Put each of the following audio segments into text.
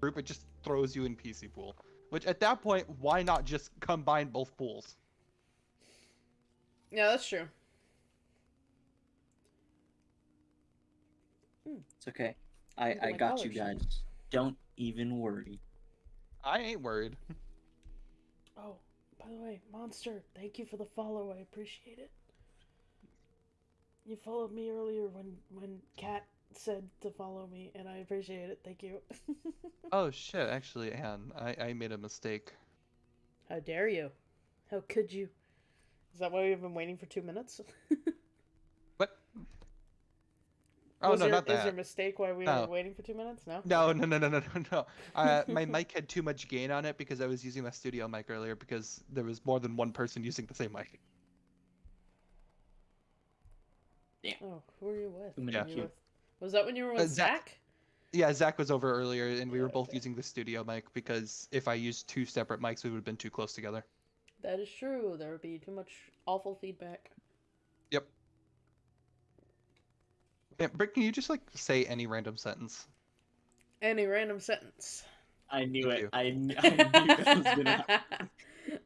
group, it just throws you in PC pool. Which at that point, why not just combine both pools? Yeah, that's true. Hmm, it's okay. I I got you colors. guys. Don't even worry. I ain't worried. Oh, by the way, Monster, thank you for the follow. I appreciate it. You followed me earlier when when Kat said to follow me, and I appreciate it. Thank you. oh shit, actually, Anne, I, I made a mistake. How dare you? How could you? Is that why we've been waiting for two minutes? What? Oh Was no, there, not Is there a mistake why we No. were waiting for two minutes? No. No, no, no, no, no, no, no. Uh, my mic had too much gain on it because I was using my studio mic earlier because there was more than one person using the same mic. Oh, who are you with? Too many Yeah. You with- Was that when you were Uh, with Zach. Zach? Yeah, Zach was over earlier, and we Yeah, were both okay. using the studio mic because if I used two separate mics, we would have been too close together. That is true. There would be too much awful feedback. Yep. Yeah, Britt, can you just like say any random sentence? Any random sentence. I knew Thank it. I, kn- I knew that was gonna happen.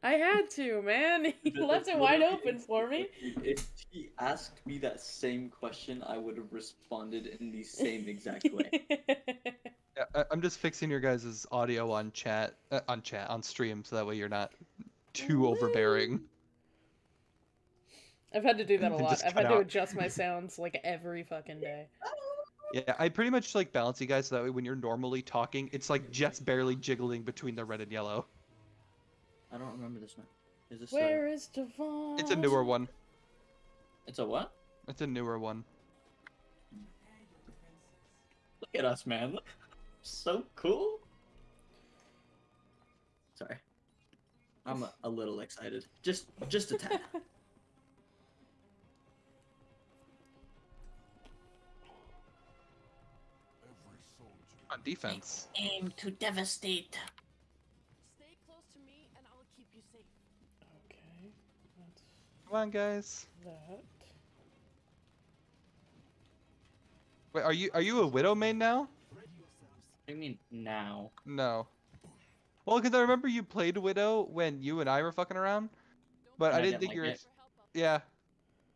I had to, man. He That- left it wide literally open for me. exactly- If he asked me that same question, I would have responded in the same exact way. Yeah, I- I'm just fixing your guys' audio on chat, uh, on chat, on stream, so that way you're not too overbearing. I've had to do that a lot. I've cut had to adjust my sounds like every fucking day. Yeah, I pretty much like balance you guys so that way when you're normally talking, it's like just barely jiggling between the red and yellow. I don't remember this map. Is this Where is Devon? It's a newer one. It's a what? It's a newer one. Look at us, man. Look. So cool. Sorry. I'm a, a little excited. Just just a tad. On defense. Aim to devastate. Stay close to me and I'll keep you safe. Okay, that's Come on, guys. that. Wait, are you are you a widow main now? I mean now? No. Well, because I remember you played widow when you and I were fucking around, but And I I didn't didn't think like you were. it. Yeah,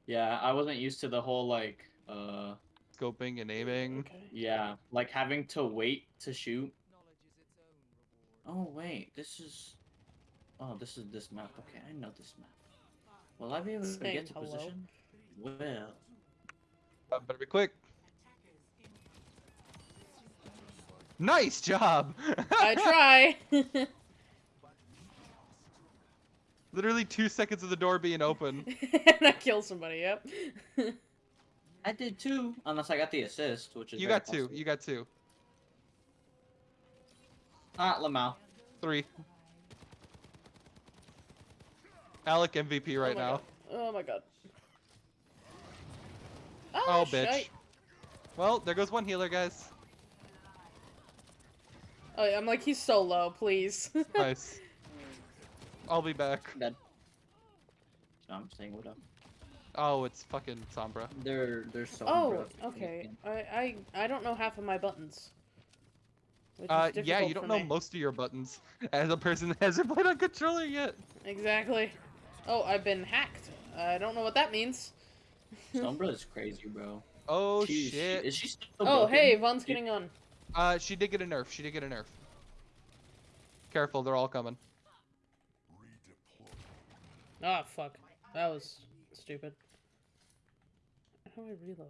Yeah, I wasn't used to the whole like uh scoping and aiming. Okay. yeah, like having to wait to shoot. Oh wait, this is Oh, this is this map. Okay, I know this map. Will I be able to Saying get to hello. position? Well, Uh, better be quick. Nice job. I try. Literally two seconds of the door being open. and I kill somebody. Yep. I did too, unless I got the assist, which is You very got two. You got two. Ah, Lamau. Three. Alec MVP right oh now. God. Oh my god. Oh, bitch. shite. Well, there goes one healer, guys. Oh, yeah, I'm like he's so low. Please. Nice. I'll be back. Dead. So I'm saying what up. Oh, it's fucking Sombra. They're they're so. oh, okay. I, I I don't know half of my buttons. Uh, yeah, you don't know me. most of your buttons as a person that hasn't played on controller yet. Exactly. Oh, I've been hacked. I don't know what that means. Sombra is crazy, bro. Oh She- she- shit. is she still Oh, broken? hey, Vaughn's She- getting on. Uh, she did get a nerf. She did get a nerf. Careful, they're all coming. Ah, fuck. That was stupid. How do I reload?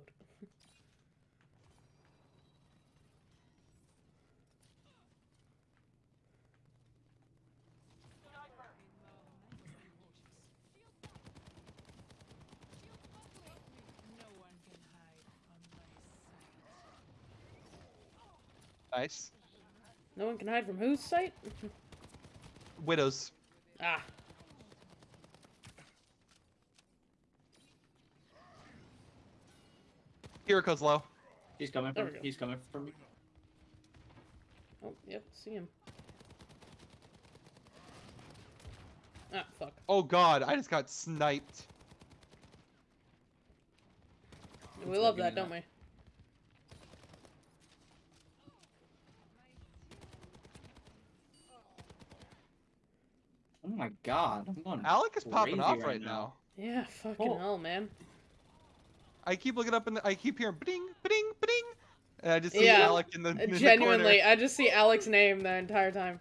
No one can hide from my sight. Nice. No one can hide from whose sight? Widows. ah. Kiriko's low. He's coming from. He's coming from me. Oh, yep, see him. Ah, fuck. Oh god, I just got sniped. We love that, don't we? My god, I'm going. Alec is popping off right right now. now. Yeah, fucking Oh. hell, man. I keep looking up and I keep hearing bing, bing, bing, and I just see Yeah, Alec in the, in the Genuinely, corner. I just see Alex's name the entire time.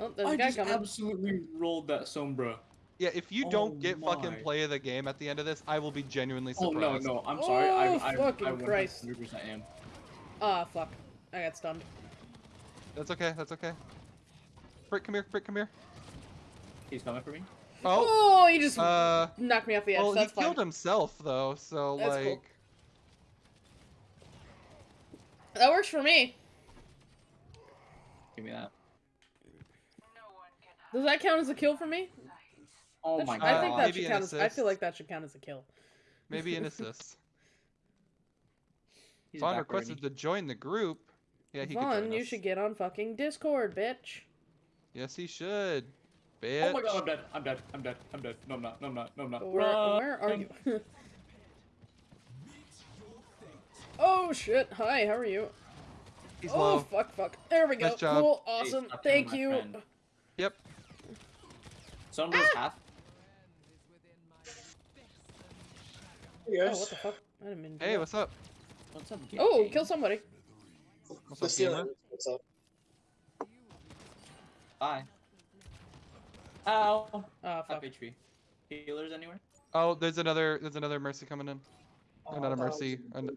Oh, there's a I guy just coming. absolutely rolled that sombra. Yeah, if you Oh don't get my. fucking play of the game at the end of this, I will be genuinely surprised. Oh no, no, I'm sorry. I, Oh, I, fucking I, Christ. 100% am. Ah, fuck. I got stunned. That's okay. That's okay. Frick, come here. Frick, come here. He's coming for me. Oh, Oh, he just uh, knocked me off the edge. well, he fine. killed himself though, so That's like, cool. That works for me. Give me that. Does that count as a kill for me? Oh That my should- god. I think that Maybe should count as. I feel like that should count as a kill. maybe an assist. He's Vaughn requested to join the group. Yeah, he could Vaughn, join you us. should get on fucking Discord, bitch. Yes, he should. Bitch. Oh my god, I'm dead. I'm dead. I'm dead. I'm dead. No, I'm not. No, I'm not. No, I'm not. Where, where are you? oh shit! Hi, how are you? He's oh low. fuck, fuck. There we go. Nice job. Cool, awesome. stop killing Thank you. friend. Yep. Sombra's Ah! half. Hey Oh, what the fuck? I didn't mean to Hey, what's up? What's up? Oh, kill somebody. What's The up, gamer? What's up? Bye. Ow. Ah, Half fuck. HP. Healers anywhere? Oh, there's another. There's another mercy coming in. Oh, not I a I mercy. an-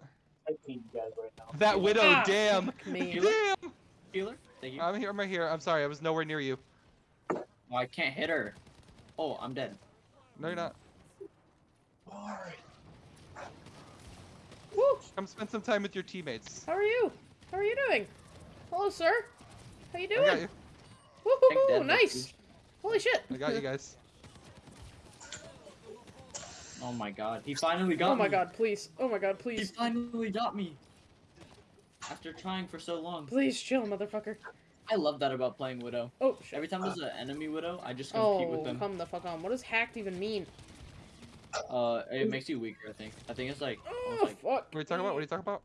you guys right now. That widow. Ah, damn. fuck me. Damn. Healer? Thank you. I'm here. I'm right here. I'm sorry. I was nowhere near you. oh, I can't hit her. Oh, I'm dead. No, you're not. Alright. Woo! Come spend some time with your teammates. How are you? How are you doing? Hello, sir. How you doing? Woohoo! dead, Nice. Bitch. Holy shit. I got you guys. Oh my god. He finally got me! oh my me. god, please. Oh my god, please. He finally got me. After trying for so long. Please chill, motherfucker. I love that about playing Widow. Oh shit. Every time there's an enemy Widow, I just compete with them. Oh, them. come the fuck on. What does hacked even mean? Uh, it makes you weaker, I think. I think it's like, Oh, almost like fuck. What are you talking about? What are you talking about?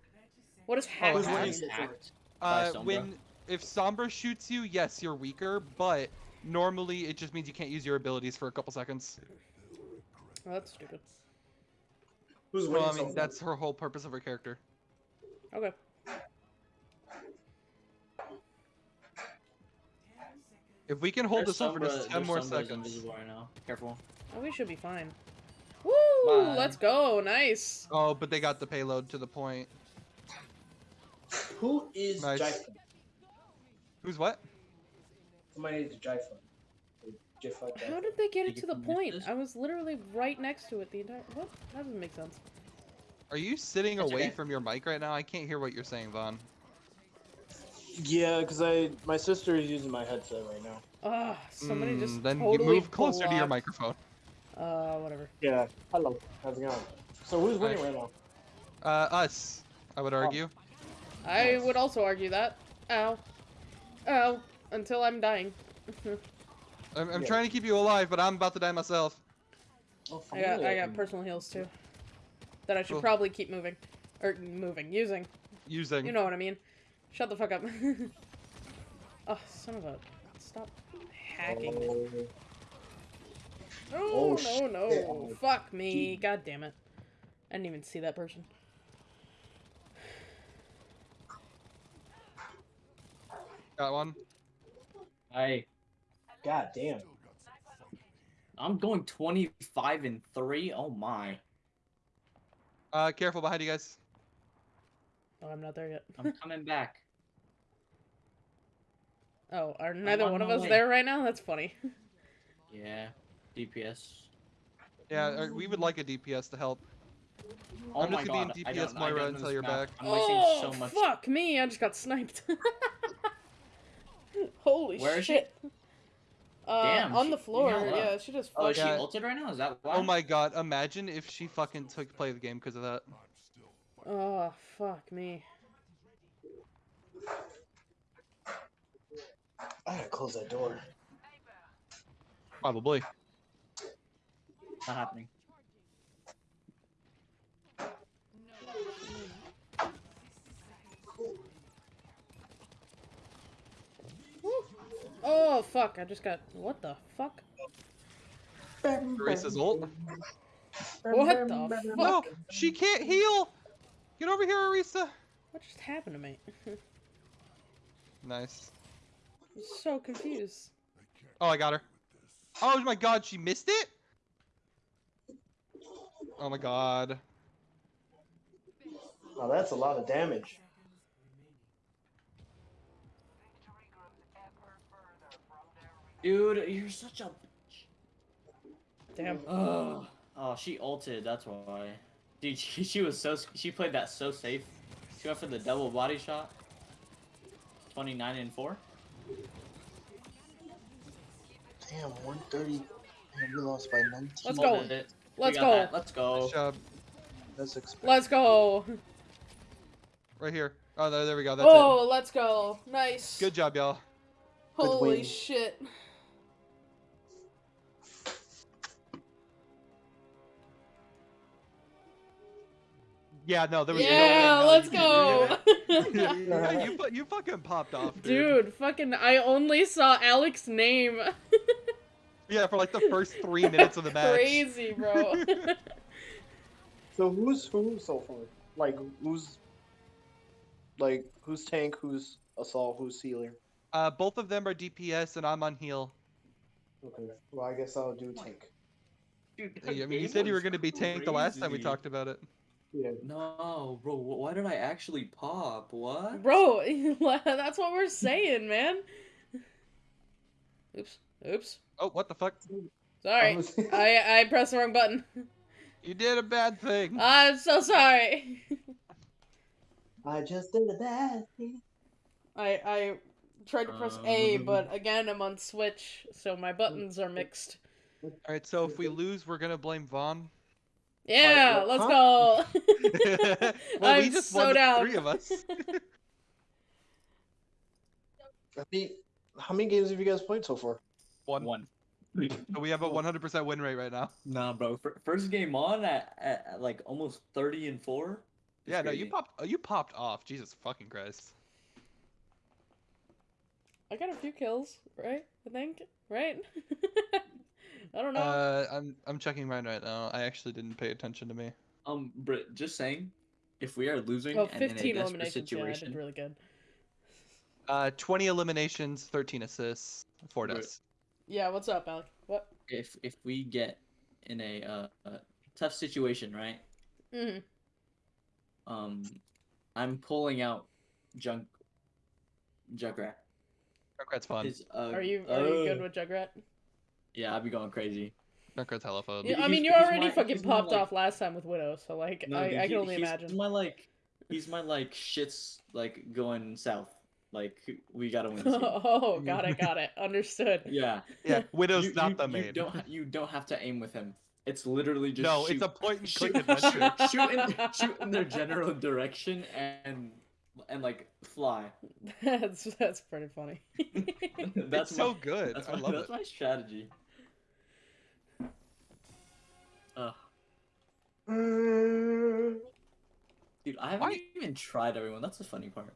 What is hacked Who's mean? hacked, hacked Uh, when if Sombra shoots you, yes, you're weaker, but normally it just means you can't use your abilities for a couple seconds. Oh, that's stupid. Who's Well. I mean so that's her whole purpose of her character. Okay. If we can hold There's this over Sombra- just ten there's more Sombra's seconds. invisible right now. Careful. Oh, we should be fine. Woo! Bye. Let's go. Nice. Oh, but they got the payload to the point. Who is Nice. Jifun? Who's what? Somebody needs a Jifun. Jifun. How did they get it to the point? I was literally right next to it the entire. What? That doesn't make sense. Are you sitting That's away okay. from your mic right now? I can't hear what you're saying, Vaughn. Yeah, because I my sister is using my headset right now. Ah, somebody just Mm, then totally you move closer to your microphone. Uh, whatever. Yeah. Hello. How's it going? So who's winning Hi. right now? Uh, us. I Oh. would argue. I Nice. would also argue that. Ow. Ow. Until I'm dying. I'm, I'm Yeah. trying to keep you alive, but I'm about to die myself. Oh, I got I got personal heals too. That I should Cool. probably keep moving. Or moving. Using. Using. You know what I mean. Shut the fuck up. oh, son of a stop hacking. Oh. No, Oh, no, shit. no. Oh, Fuck me. gee. God damn it. I didn't even see that person. Got one. I God damn. I'm going 25 and 3. Oh my. Uh, careful behind you guys. Oh, I'm not there yet. I'm coming back. Oh, are neither on one of us way. there right now? That's funny. Yeah. DPS. Yeah, uh, we would like a DPS to help. Oh I'm my just gonna be god. in I DPS don't, Moira until you're map. back. I'm wasting oh, so much. fuck me. I just got sniped. Holy Where is she? shit. Uh, Damn, on she- the floor. yeah, wow. Yeah, she just Oh, is she Yeah. ulted right now? Is that why? Oh my god, imagine if she fucking took play the game because of that. Oh, fuck me. I gotta close that door. Probably. Not happening. Oh fuck! I just got what the fuck? Grace's ult. What the fuck? No, she can't heal. Get over here, Arisa. What just happened to me? Nice. I'm so confused. Oh, I got her. Oh my god, she missed it? Oh my god. Oh, that's a lot of damage. Dude, you're such a bitch. Damn. Oh, oh, she ulted. That's why. Dude, she, she was so she played that so safe. She went for the double body shot. Twenty nine and four. Damn, 130. Man, we lost by 19. Let's go. it. Let's go. that. Let's go. Nice job. That's expected. Let's go. Right here. Oh, there, there we go. That's oh, let's go. Nice. Good job, y'all. Holy shit. Yeah, no, there was Yeah, no let's go. yeah, yeah, you, you fucking popped off, dude. Dude, fucking, I only saw Alex's name. Yeah, for like the first three minutes of the match. Crazy, bro. So who's who so far? Like who's like who's tank, who's assault, who's healer? Uh, both of them are DPS, and I'm on heal. Okay. Well, I guess I'll do tank. Dude, I mean, you said you were going to be tank the last time we talked about it. Yeah. No, bro. Why did I actually pop? What? bro, that's what we're saying, man. Oops. Oops. Oh, what the fuck? Sorry. was- I I pressed the wrong button. You did a bad thing. I'm so sorry. I just did a bad thing. I I tried to press A, Um. but again I'm on Switch, so my buttons are mixed. All right, so if we lose, we're gonna blame Vaughn. Yeah, what- let's huh? go. well, we I'm just so won down. three of us. I mean, how many games have you guys played so far? One. One. So we have a 100% win rate right now. Nah, bro. First game on at, at, at like almost thirty and four. It's Yeah, no, you popped. oh, uh, You popped off. Jesus fucking Christ. I got a few kills, right? I think, right? I don't know. Uh, I'm I'm checking mine right now. I actually didn't pay attention to me. Um, Brit, just saying, if we are losing oh, and in a 15 desperate eliminations. Yeah, situation, really good. Uh, 20 eliminations, 13 assists, four Right. deaths. Yeah, what's up, Alec? What? if if we get in a uh, uh, tough situation, right? hmm Um, I'm pulling out Junk Junkrat. Junkrat's fun. His, uh, Are you are you good uh, with Junkrat? Yeah, I'd be going crazy. Junkrat's hella fun. Yeah, I mean, you already my- fucking he's my, popped like- off last time with Widow, so like, No, I, dude, I can only he's, imagine. He's my like, he's my like shits like going south. Like we gotta win. Oh, got it, got it. Understood. Yeah. Yeah, Widow's you, not you, the You don't you don't have to aim with him. It's literally just no, shoot, it's a point and shoot, click adventure. shoot, shoot in shoot in their general direction and and like fly. That's that's pretty funny. that's it's my, so good. That's I my, love that's it. my strategy. Mm. Dude, I haven't Why- even tried everyone. That's the funny part.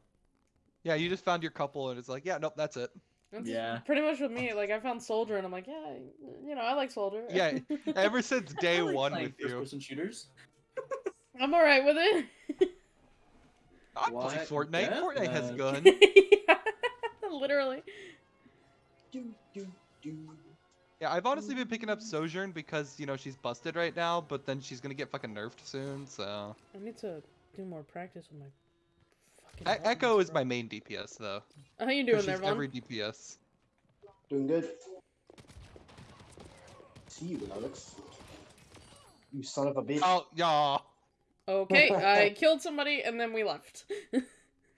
Yeah, you just found your couple and it's like, yeah, nope, that's it. That's Yeah. Pretty much with me. Like I found Soldier, and I'm like, yeah, you know, I like Soldier. Yeah, Ever since day I like one playing with you, first-person shooters. I'm all right with it. I play What? Fortnite. Death Fortnite has uh, match. gun. yeah, literally. do, do, do. Yeah, I've honestly been picking up Sojourn because you know she's busted right now, but then she's gonna get fucking nerfed soon. So I need to do more practice with my fucking. Buttons, Echo is my main DPS though. How you 'cause doing she's there, Vaughn? every DPS. Doing good. See you, Alex. You son of a bitch. Oh yeah. Okay, I killed somebody and then we left.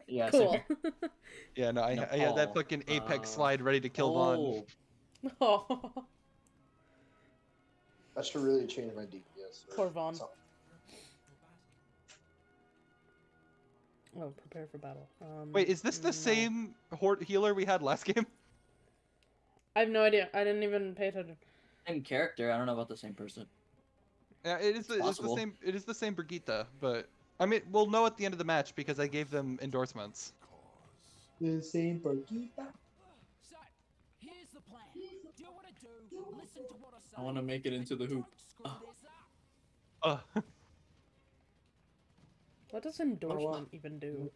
Yeah. cool. same. Yeah, no, I, No, I had that oh, fucking Apex uh, slide ready to kill Vaughn. Oh, I should really change my DPS. Poor Vaughn. So- oh, prepare for battle. Um, Wait, is this the no. same hor- healer we had last game? I have no idea. I didn't even pay attention. same character. I don't know about the same person. Yeah, it is. The, it's the same. It is the same Brigitte, but I mean, we'll know at the end of the match because I gave them endorsements. The same Barquita. I want to make it into the hoop. Uh, What does endorsement even do?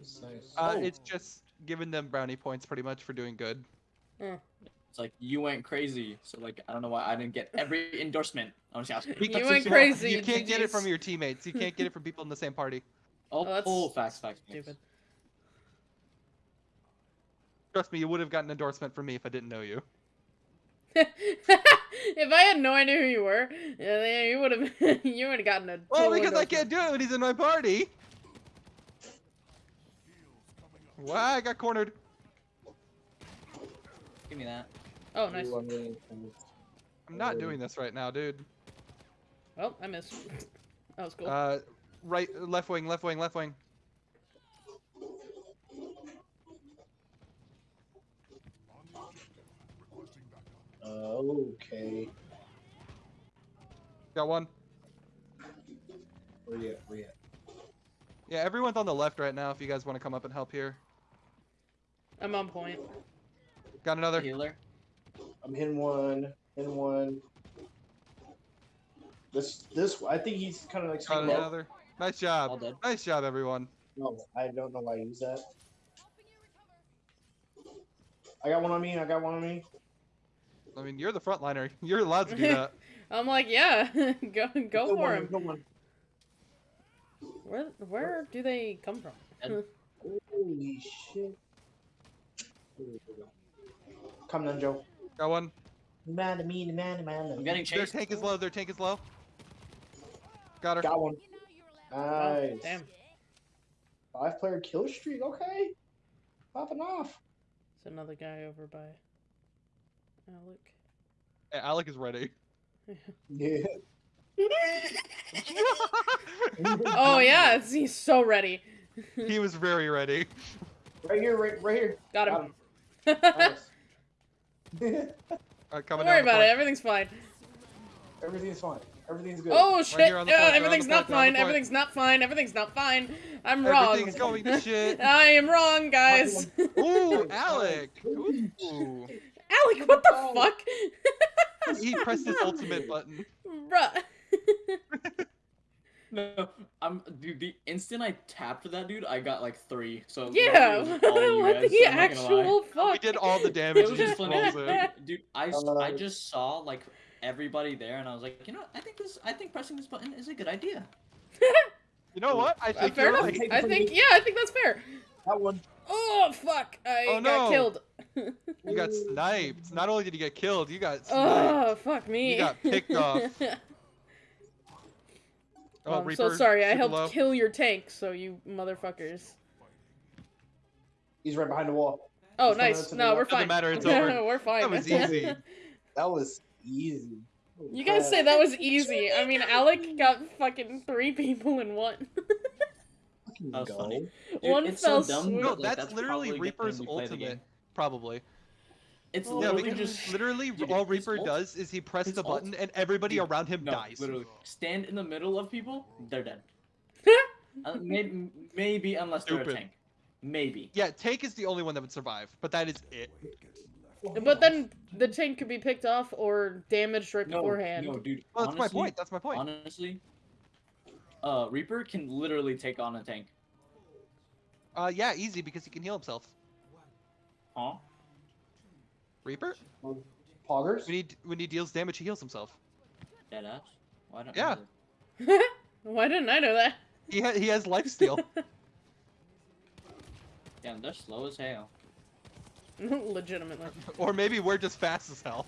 It's uh, Oh. it's just giving them brownie points pretty much for doing good. It's like you went crazy, so like I don't know why I didn't get every endorsement. I'm just asking. Because went it's crazy, You can't get it from your teammates. You can't get it from people in the same party. Oh, Oh, that's oh, facts, facts, facts. Stupid. Trust me, you would have gotten endorsement from me if I didn't know you. if I had no idea who you were, you would have you would have gotten a. Well, because I can't do it when he's in my party. Wow, I got cornered. Give me that. Oh, nice. I'm really- I'm- I'm not doing this right now, dude. Oh, I missed. That was cool. Uh, right, left wing, left wing, left wing. Okay. Got one. Where you at? Where you at? Yeah, everyone's on the left right now. If you guys want to come up and help here. I'm on point. Got another. Healer. I'm hitting one. Hitting one. This, this, I think he's kind of like Got swinging low. another. Nice All job. dead. Nice job, everyone. No, I don't know why I use that. I got one on me. I got one on me. I mean, you're the frontliner. You're allowed to do that. I'm like, yeah, go go Good for him. good one. Where where do they come from? Holy shit. Come on, Joe. Got one. Man, to me, man, man. I'm getting chased. Their chased. tank is low. Their tank is low. Got her. Got one. Oh, Nice. damn. Five player kill streak. Okay. Popping off. It's another guy over by Alec. Hey, Alec is ready. Yeah. Oh yeah, he's so ready. he was very ready. Right here, right, right here. Got Got him. him. Nice. Uh, Don't worry about it. Everything's fine. Everything's fine. Everything's good. Oh shit! here on Uh, point, you're on the everything's not point, you're on the fine. Everything's not fine. Everything's not fine. I'm wrong. Everything's going to shit. I am wrong, guys. Ooh, Alec. Ooh. Alec, what the Oh. fuck? He pressed his ultimate button. Bruh. No, I'm dude. The instant I tapped that dude, I got like three. So Yeah, it was all you what the so I'm not gonna lie. actual We did all the damage. It damage. was just he funny, dude. I, s- Uh, I just saw like everybody there, and I was like, you know, what? I think this, I think pressing this button is a good idea. You know what? I Uh, think fair you're enough. right. I think yeah, I think that's fair. That one. Oh fuck! I Oh, got no. killed. You got sniped. Not only did you get killed, you got sniped. oh fuck me! You got picked off. Oh, Oh, I'm so sorry. I helped low. kill your tank, so you motherfuckers. He's right behind the wall. Oh, He's nice. No, the we're fine. Doesn't matter, it's over. we're fine. That was easy. That was easy. Holy You guys crap. say that was easy. I mean, Alec got fucking three people in one. Fucking That was funny. Dude, One fell so dumb. swoop. No, like, that's literally probably a good Reaper's thing we play the ultimate. Game. Probably. It's Yeah, literally because just literally dude, all Reaper ult- does is he presses his the ult- button and everybody Dude, around him no, dies. literally stand in the middle of people, they're dead. uh, maybe, maybe unless they're a tank. Maybe. Yeah, tank is the only one that would survive, but that is it. But then the tank could be picked off or damaged right No, beforehand. no, dude. Well, that's honestly, my point. That's my point. Honestly, uh, Reaper can literally take on a tank. Uh, yeah, easy because he can heal himself. Huh? Reaper, Poggers? when he when he deals damage, he heals himself. Deadass. Why don't Yeah. Why didn't I know that? He ha- he has life steal. Damn, they're slow as hell. Legitimately. or maybe we're just fast as hell.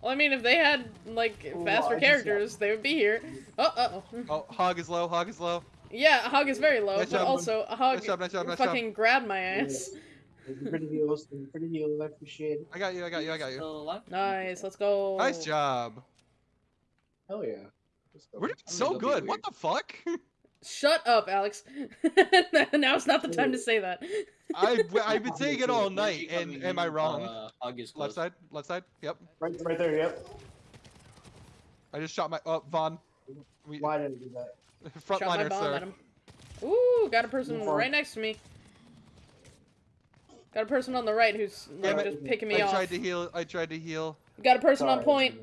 Well, I mean, if they had like faster I just- characters, they would be here. Oh, uh oh. Oh, hog is low. Hog is low. Yeah, a Hog is very low, Nice but job. also a Hog Nice job. Nice job. Nice job. fucking grabbed my ass. Thank you for the heals. Thank you for the heals. I appreciate it. I got you. I got you. I got you. Nice, let's go. Nice job. Hell yeah. We're doing so gonna go be good. What the fuck? Shut up, Alex. Now's not the time to say that. I I've been saying it all night, and am I wrong? Uh, hug Left side. Left side. Yep. Right, right there, yep. I just shot my. Oh, Vaughn. We, Why did I do that? Shot my frontliner, bomb sir. at him. Ooh, got a person No right next to me. Got a person on the right who's like Damn just picking me I off. I tried to heal. I tried to heal. Got a person on Sorry, point.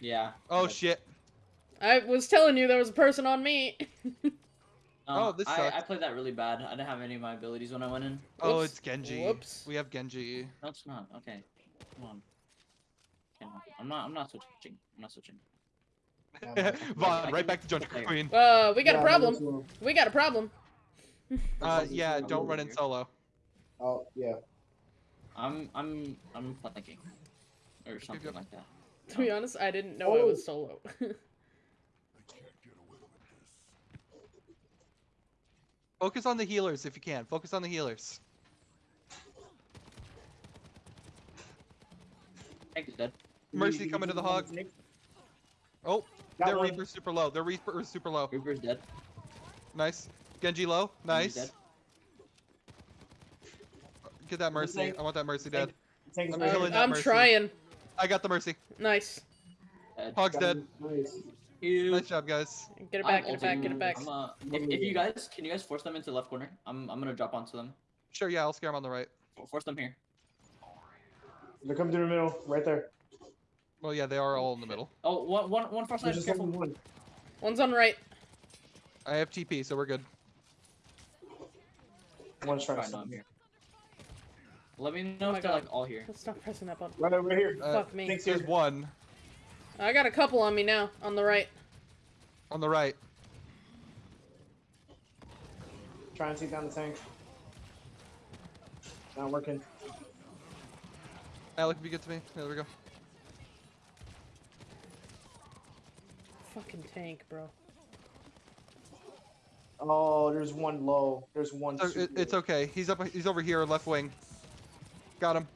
Yeah. Oh shit. I was telling you there was a person on me. Oh, this I, sucks. I played that really bad. I didn't have any of my abilities when I went in. Oh, Whoops. it's Genji. Whoops. We have Genji. No, it's not. Okay. Come on. Okay. I'm not. I'm not switching. I'm not switching. Vaughn, right back to Junker Queen. Uh, we got Yeah, a problem. We got a problem. Uh, yeah, don't run in solo. Oh yeah. I'm. I'm. I'm flanking, or something like that. To be honest, I didn't know I Oh. was solo. Focus on the healers if you can. Focus on the healers. Tank is dead. Mercy coming to the hog. Oh, Got their one. Reaper's super low. Their Reaper's super low. Reaper's dead. Nice. Genji low. Genji's Nice. dead. Get that Mercy. Tank. I want that Mercy dead. Tank is I'm Uh, killing I'm Mercy. trying. I got the Mercy. Nice. Hog's dead. Nice. Ew. Nice job, guys. Get it I'm back, get it back, get it back. I'm, uh, if, if you guys can you guys force them into the left corner? I'm I'm gonna drop onto them. Sure, yeah, I'll scare them on the right. Force them here. They're coming through the middle, right there. Well, yeah, they are all in the middle. Oh, one one one far side. just Careful. one. One's on right. I have TP, so we're good. One's trying to Fine, no, stop me. here. Let me know Oh my if they're God. like all here. Let's not pressing that button. Right over here. Uh, Fuck me. Tank's There's one I got a couple on me now, on the right. on the right. Try and take down the tank. Not working. Alec, if you get to me. There we go. Fucking tank, bro. Oh, there's one low. There's one. So it, super it's low. okay. He's up. He's over here, left wing. Got him.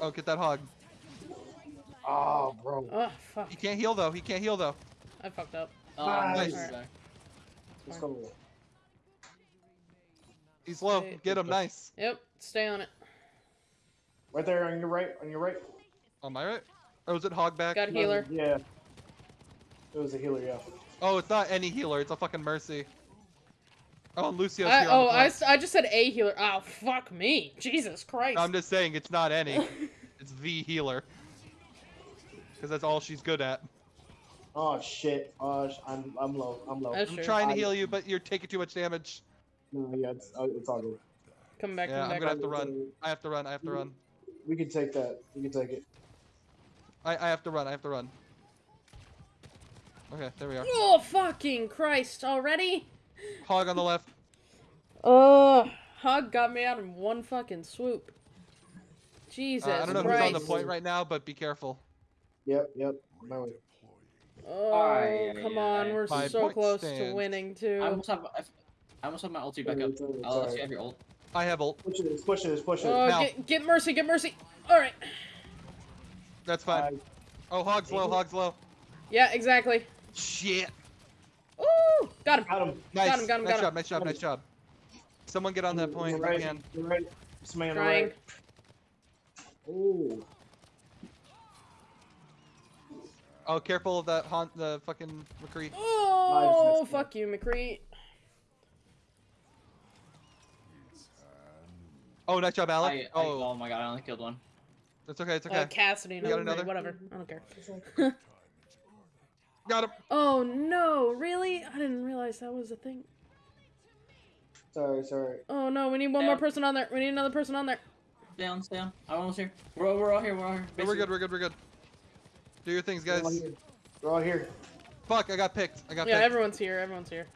Oh, get that hog. Oh, bro. Oh, fuck. He can't heal though. He can't heal though. I fucked up. Oh, Nice. nice. Back. Let's go. He's low. Okay. Get him. Nice. Yep, stay on it. Right there on your right. On your right. On my right. Oh, was it Hogback? Got a healer. Yeah. It was a healer, yeah. Oh, it's not any healer. It's a fucking mercy. Oh, and Lucio's I, here. on oh, the I, flank. s- I just said a healer. Oh, fuck me. Jesus Christ. I'm just saying it's not any. it's the healer. Because that's all she's good at. Oh shit. Oh, sh- I'm I'm low. I'm low. That's I'm true. trying to I- heal you, but you're taking too much damage. No, yeah, it's uh, it's all good. Come back, Yeah, come I'm gonna have to run. I have to run. I have to run. We can take that. We can take it. I, I have to run. I have to run. Okay, there we are. Oh, fucking Christ. Already? Hog on the left. Oh, Hog got me out in one fucking swoop. Jesus Uh, I don't know Christ. who's on the point right now, but be careful. Yep, yep. My way. Oh, Aye, come aye, on. aye. We're Five so point close to stand. winning, I too. almost have. I I almost have my ulti back up. It's alright, it's I'll let you have your ult. I have ult. Push it, push it, push it. Oh, Now. get, get Mercy, get Mercy. Alright. That's fine. Uh, Oh, Hog's low. Hog's low. Yeah, exactly. Shit. Ooh! Got him. got him. Nice. him, got him, nice got job. him. Nice job. Nice job. Someone get on that point You're right. you can. Right. Somebody on the Trying. right. Ooh. Oh, careful of that haunt. The fucking McCree. Oh, Nice. fuck you, McCree. Oh, nice job, Alec. I, I, oh, oh my god! I only killed one. It's okay. It's Uh, okay. Cassidy, We no, got another? whatever. I don't care. Got him. Oh no, really? I didn't realize that was a thing. Sorry, sorry. Oh no, we need one Yeah. more person on there. We need another person on there. Stay on, stay on. I'm almost here. We're, all- we're all here. We're all here. No, we're good. We're good. We're good. Do your things, guys. We're all here. We're all here. Fuck! I got picked. I got Yeah, picked. everyone's here. Everyone's here.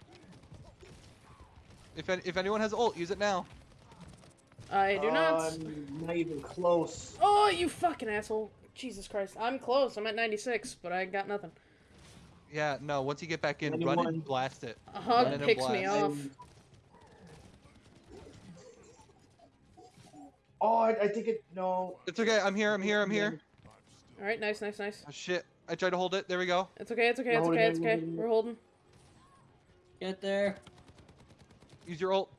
If if anyone has ult, use it now. I do not. Uh, not even close. Oh, you fucking asshole! Jesus Christ, I'm close. I'm at 96, but I got nothing. Yeah. No. Once you get back in, run and blast it. A hug Run picks me off. Oh, I, I think it. No. It's okay. I'm here. I'm here. I'm here. All right, nice, nice, nice. Oh, shit. I tried to hold it. There we go. It's okay. It's okay. It's okay. It's okay. we're We're holding. Get there. Use your ult.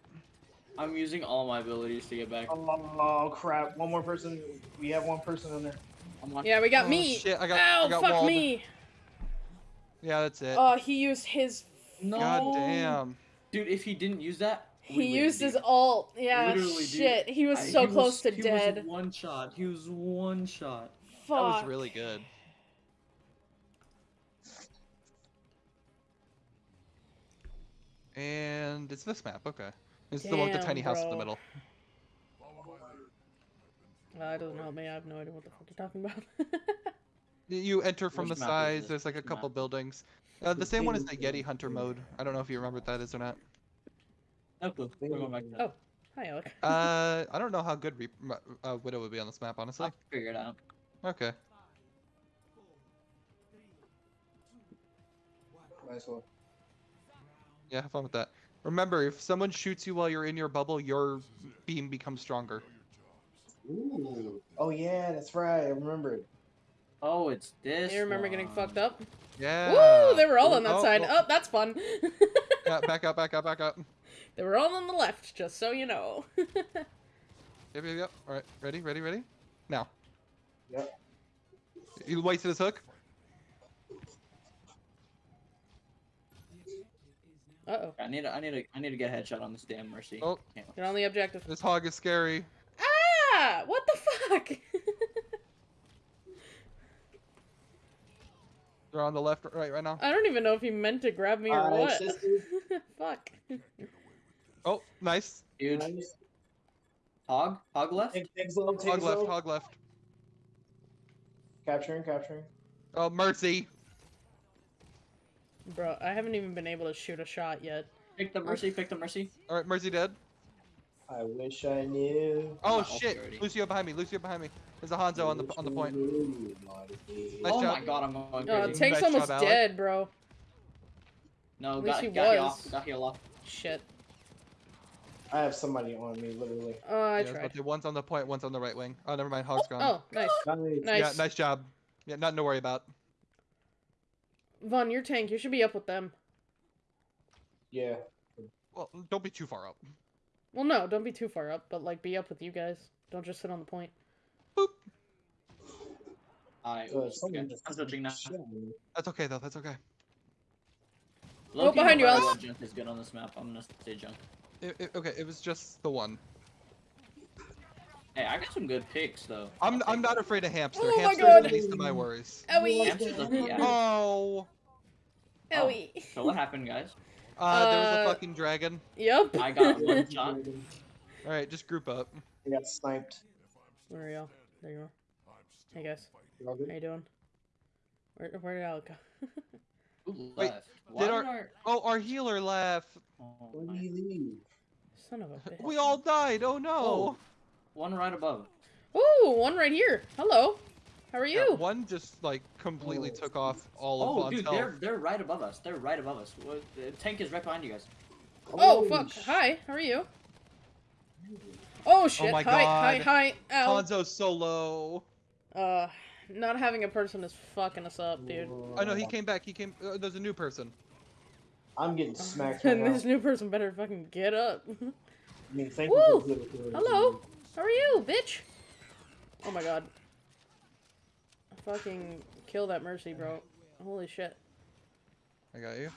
I'm using all my abilities to get back. Oh crap! One more person. We have one person in there. I'm on. Yeah, we got Oh, me. shit, I got- Ow, I got fuck walled. me. Yeah, that's it. Oh, he used his No. God damn. Dude, if he didn't use that, He We used win, his ult. Yeah, Literally, dude. shit. He was I- so he close to he dead. Was one shot. He was one shot. That was really good. And it's this map, okay. It's the one with the Damn, tiny house in the middle. Uh, it doesn't help me. I have no idea what the fuck you're talking about. You enter from Which the map sides, there's like a couple map? buildings. Uh, the same one as the big- Yeti Hunter mode. I don't know if you remember what that is or not. No clue. We're going back. Oh. Hi, Alec. Uh, I don't know how good Reap- m- uh, Widow would be on this map, honestly. I'll figure it out. Okay. Nice one. Yeah, have fun with that. Remember, if someone shoots you while you're in your bubble, your beam becomes stronger. Ooh. Oh yeah, that's right. I remember it. Oh, it's this. You remember getting fucked up? Yeah. Woo! They were all on that Oh, side. well- Oh, that's fun. Yeah, back up, back up, back up. they were all on the left, just so you know. Yep, yep, yep. All right, ready, ready, ready. Now. Yep. You wasted his hook. Uh oh. I need. To, I need. To, I need to get a headshot on this damn mercy. Oh. Can't- Get on the objective. This hog is scary. Ah! What the fuck? They're on the left, right, right now. I don't even know if he meant to grab me or Alright, what. sister. fuck. Oh, nice. Dude, Nice. hog, hog left. Take, take slow, take Hog left, hog left. Capturing, capturing. Oh, mercy. Bro, I haven't even been able to shoot a shot yet. Pick the mercy. Pick the mercy. All right, mercy dead. I wish I knew. Oh not shit! already. Lucio behind me. Lucio behind me. There's a Hanzo on the on the point. Nice oh job. my god, I'm going Oh. Tank's Nice almost job, dead, bro. no, at least got, he got heal off. Got heal off. Shit. I have somebody on me, literally. Oh, I Yeah, but tried. the one's on the point, one's on the right wing. Oh, never mind. Hog's oh, gone. Oh, nice. Nice. Nice. Yeah, nice job. Yeah, nothing to worry about. Vaughn, your tank. You should be up with them. Yeah. Well, don't be too far up. Well, no, don't be too far up, but like be up with you guys. Don't just sit on the point. Boop. I. So if okay, I'm switching now. shit on me. That's okay though. That's okay. Oh, Low-key, behind you, no matter Alex. Junk is good on this map. I'm gonna say junk. It, it- okay, it was just the one. Hey, I got some good picks though. I'm I'll I'm not them. afraid of hamster. Oh my God. is the least of my worries. Owie! Hamster's a- yeah. Oh. Owie! So what happened, guys? Uh, there was Uh, a fucking dragon. Yep. I got one shot. All right, just group up. I got sniped. Where are y'all? There you are. Hey guys, how you doing? Where where did Alec go? Who Wait, left? Why did our- our... Oh, our healer left. Oh, Where do my- you leave? Son of a bitch. We all died. Oh no. Oh. One right above. Ooh, one right here. Hello. How are Yeah, you? one just like completely Oh. took off all of Oh, dude, health. they're they're right above us. They're right above us. The tank is right behind you guys. Oh Holy fuck. sh- Hi. How are you? Oh shit. Oh my hi. Hi. God. Hi. Ow. Hanzo's so low. Uh, not having a person is fucking us up, dude. Oh know he came back. He came. Uh, there's a new person. I'm getting smacked right and now. this new person better fucking get up. I mean, thank Woo! you for the- for Hello. How are you, bitch? Oh my god. Fucking kill that mercy, bro. Holy shit. I got you.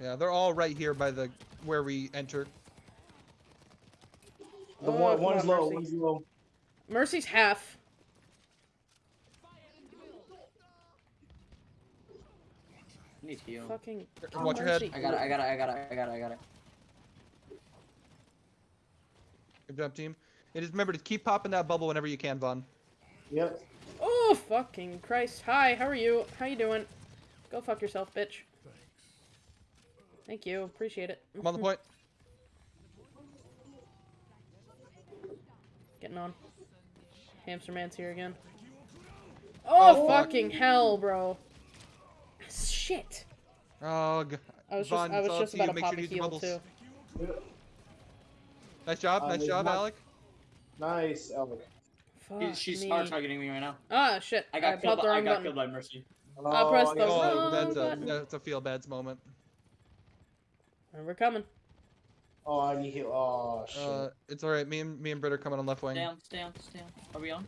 Yeah, they're all right here by the where we enter. The Oh, one, come one's on, low, Mercy. one's low. Mercy's half. I need heal. Fucking. And watch your head. I got it. I got it. I got it. I got it. I got it. Good job, team. And just remember to keep popping that bubble whenever you can, Vaughn. Yep. Oh fucking Christ! Hi, how are you? How you doing? Go fuck yourself, bitch. Thank you, appreciate it. I'm on the point. Getting on. Hamster man's here again. Oh, Oh, fuck. fucking hell, bro! Shit! Oh, g- I was Vaughn, just I was just to about to Make pop sure a you use your heal bubbles. too. Nice job, Uh, nice job, one- Alec. Nice, Alec. Fuck She's, she's me. hard targeting me right now. Ah shit! I got killed. popped By, the I wrong got button. killed by Mercy. I'll press the Oh, wrong sniped. that's a that's a feel bad's moment. And we're coming. Oh, I need heal. Oh, shit. Uh, it's all right. Me and me and Britt are coming on left wing. Stay on. Stay on. Stay on. Are we on?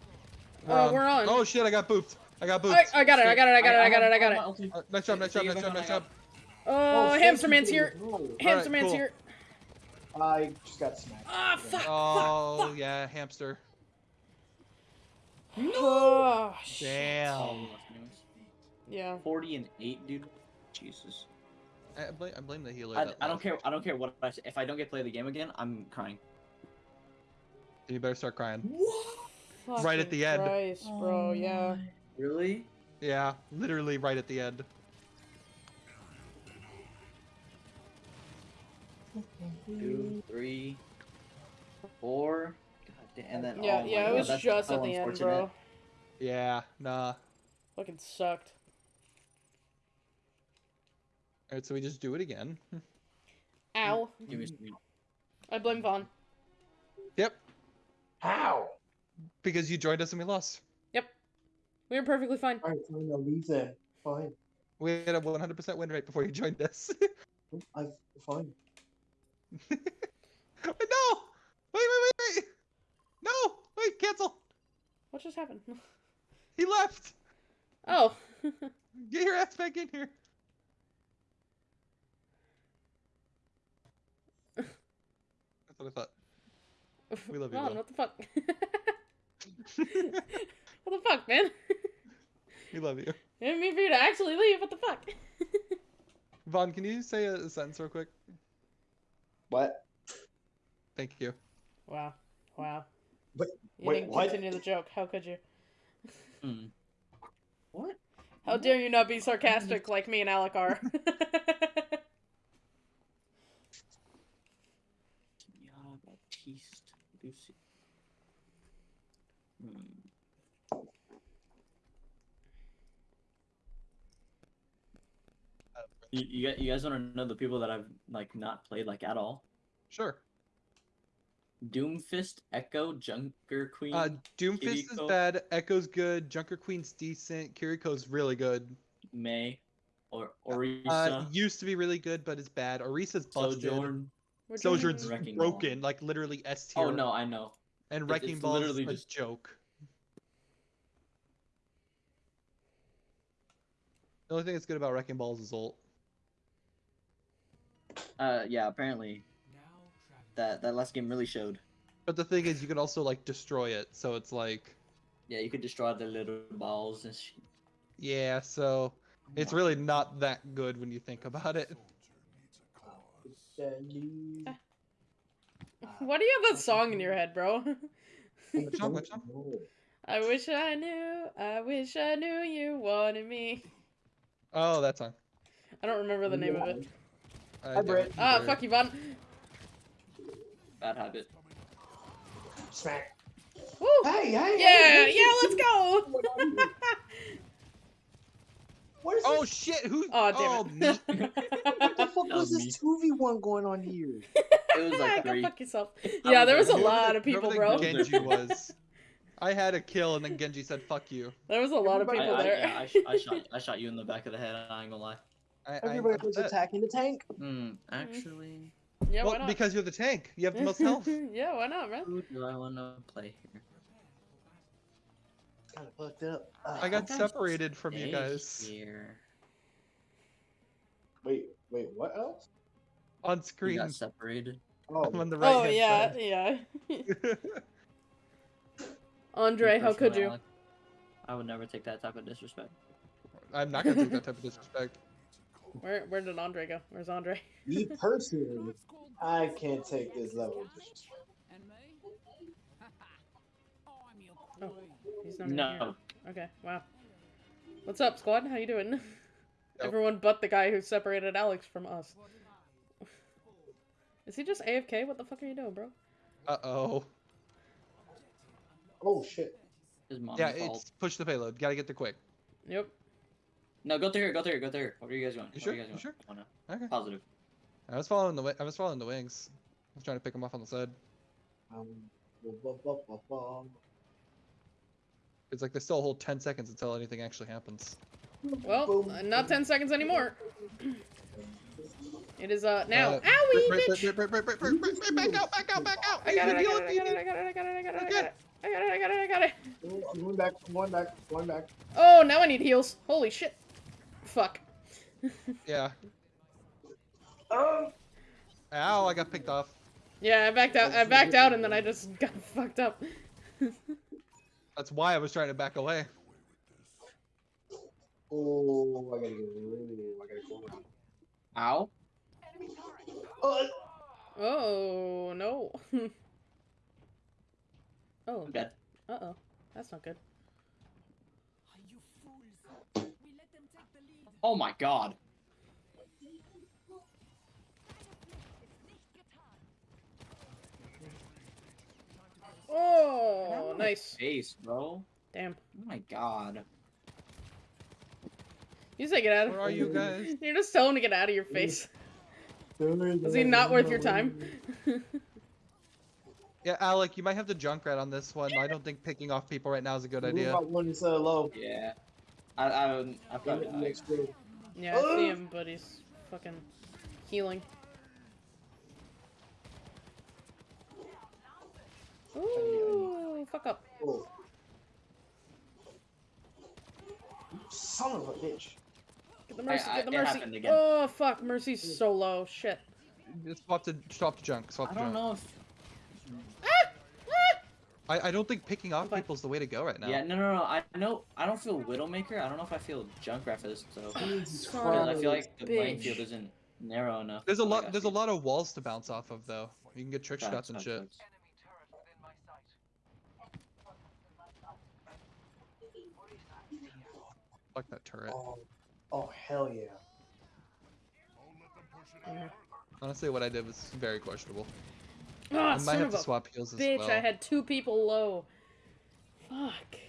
Uh, we're on. Oh shit! I got booped. I got booped. I, I got it! I got it! I got it! I got it! I got it! have my ulti. Uh, nice job, nice job, nice job, nice job. Oh, thank hamster man's here. roll. Hamster man's here. I just got smacked. Ah, fuck, Oh fuck, fuck. yeah, hamster. Oh. Damn. Oh. Yeah. 40 and 8, dude. Jesus. I blame, I blame the healer. I, I don't care. I don't care what I say. If I don't get to play the game again, I'm crying. You better start crying. What? Right at the end. Christ, bro. Yeah. Really? Yeah, literally right at the end. Two, three, four. God damn. And then Yeah, oh yeah. It God, was that's just so at the end, bro. Yeah, nah. Fucking sucked. Alright, so we just do it again. Ow. Mm-hmm. Give me some- I blame Vaughn. Yep, How? because you joined us and we lost. Yep. We were perfectly fine. Alright, fine, I'll leave then. Fine. We had a 100% win rate before you joined us. I'm fine. No! Wait, wait, wait, wait! No! Wait, cancel! What just happened? He left! Oh. Get your ass back in here! That's what I thought. We love you, Vaughn, what the fuck? what the fuck, man? we love you. I didn't mean for you to actually leave. What the fuck? Vaughn, can you say a sentence real quick? What? Thank you. wow. Wow. Wait, You wait, didn't what? continue the joke. How could you? Hmm. What? How dare you not be sarcastic like me and Alec are? Yeah, Baptiste Lucy. You, you, guys- want to know the people that I've like not played like at all? Sure. Doomfist, Echo, Junker Queen. Uh, Doomfist is bad, Echo's good, Junker Queen's decent, Kiriko's really good. Mei, or Orisa, Uh, used to be really good, but it's bad. Orisa's busted. Sojourn. Sojourn's doing- Wrecking Ball. broken, like literally S tier. Oh no, I know. And Wrecking it's Ball's literally a just- joke. The only thing that's good about Wrecking Ball is his ult. Uh, yeah, apparently that that last game really showed. But the thing is, you can also like destroy it, so it's like, Yeah, you could destroy the little balls and shit. yeah. So it's really not that good when you think about it. Why do you have that song in your head, bro? Which song, which song? I wish I knew. I wish I knew you wanted me. Oh, that song. I don't remember the name of it. I Hi, Britt. Ah, either. fuck you, Vaughn. Bad habit. Smack. Woo! Hey, hey, Yeah, hey, yeah, let's go. What is Oh this? shit! Who? Aw, damn it. me. What the fuck was was this two v one going on here? It was like three. Go fuck yourself. Yeah, there was a lot the- of people, bro. Genji was. I had a kill, and then Genji said "fuck you." There was a lot of people I, I, there. yeah, I, sh- I shot I shot you in the back of the head. I ain't gonna lie. I, I, Everybody I'm was upset. attacking the tank. Hmm. Actually, yeah, why not? because you're the tank. You have the most health. yeah, why not, man? who do I want to play here? Kind of fucked up. Ah. I got separated from you guys Here. Wait, wait, what else? on We screen. got separated. Oh, I'm on the right. oh yeah, yeah. Andre, how could you? I would never take that type of disrespect. I'm not gonna take that type of disrespect. Where where did Andre go? Where's Andre? me personally, I can't take this level of disrespect. Oh, he's not even here. No. Okay, wow. What's up, squad? How you doing? Nope. Everyone but the guy who separated Alex from us. Is he just AFK? What the fuck are you doing, bro? Uh oh. Oh shit. His mom's Yeah, fault. it's push the payload. Gotta get there quick. Yep. No, go there, go there, go there. What are you guys doing? You What sure? are you guys You doing? sure? Oh, no. Okay. Positive. I was following the I was following the wings. I was trying to pick them off on the side. Um. It's like there's still a whole 10 seconds until anything actually happens. Well, uh, not 10 seconds anymore. It is, uh, now. Uh, Owie, Right, bitch! Back out, back out, back out! I got it, I Heal got it, I got it, I got it, I got it, I got it, I got it. I got it, I got it, I got it. Oh, I'm going back, I'm going back, I'm going back. Oh, now I need heals. Holy shit. Fuck. Yeah. Oh, Ow! I got picked off. Yeah, I backed out. I backed out, and then I just got fucked up. That's why I was trying to back away. oh, I gotta go. Oh, I gotta go. Ow. Oh, Oh no. oh. I'm dead. Uh oh. That's not good. You fools. We let them take the lead. Oh my god. Oh, nice. Face, bro. Damn. Oh my god. You say get out of. Where are you guys? You're just telling him to get out of your face. Is he not worth your time? Yeah, Alec, you might have to junk Junkrat on this one. I don't think picking off people right now is a good Move idea. out one uh, low. Yeah. I I I've Got got it next to yeah, I see oh! him, but he's fucking healing. Ooh, fuck up. Oh. Son of a bitch. Get the mercy, I- get the mercy. Oh, fuck, mercy's so low. Shit. Just swap to swap to junk. Swap I to don't junk. know if I, I don't think picking off Okay. people's the way to go right now. Yeah, no, no, no. I know. I don't feel Widowmaker. I don't know if I feel Junkrat for this though. Jesus Son Because of I a feel like the playing bitch. field isn't narrow enough. There's a Like, I lot. There's a lot of walls to bounce off of though. You can get trick Facts, shots and facts, shit. facts. Fuck that turret. Oh, oh hell yeah. Mhm. Honestly, what I did was very questionable. Ah, I might son have of to swap heals as bitch, well. I had two people low. Fuck.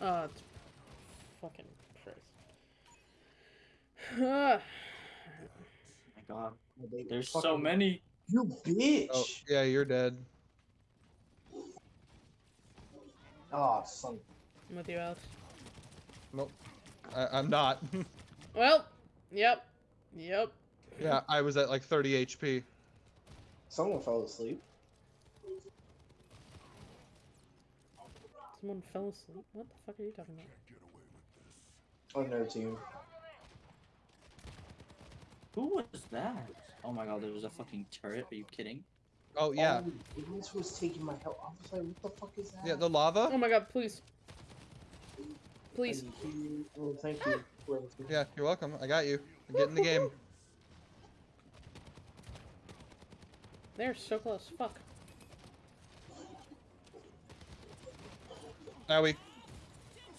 Oh, it's fucking Christ. Ah. my god. They There's so many. You bitch. Oh, yeah, you're dead. Oh, son. I'm with you, Alex. Nope. I, I'm not. Well, yep. Yep. Yeah, I was at like 30 HP. Someone fell asleep. Someone fell asleep. What the fuck are you talking about? On their oh, team. Who was that? Oh my god, there was a fucking turret. Are you kidding? Oh yeah, Oh, this was taking my health. I was like, what the fuck is that? yeah. The lava. Oh my god, please. Please. Thank you. Oh, thank you. Ah! for everything. Yeah, you're welcome. I got you. Get in the game. They're so close. Fuck. Now we. Do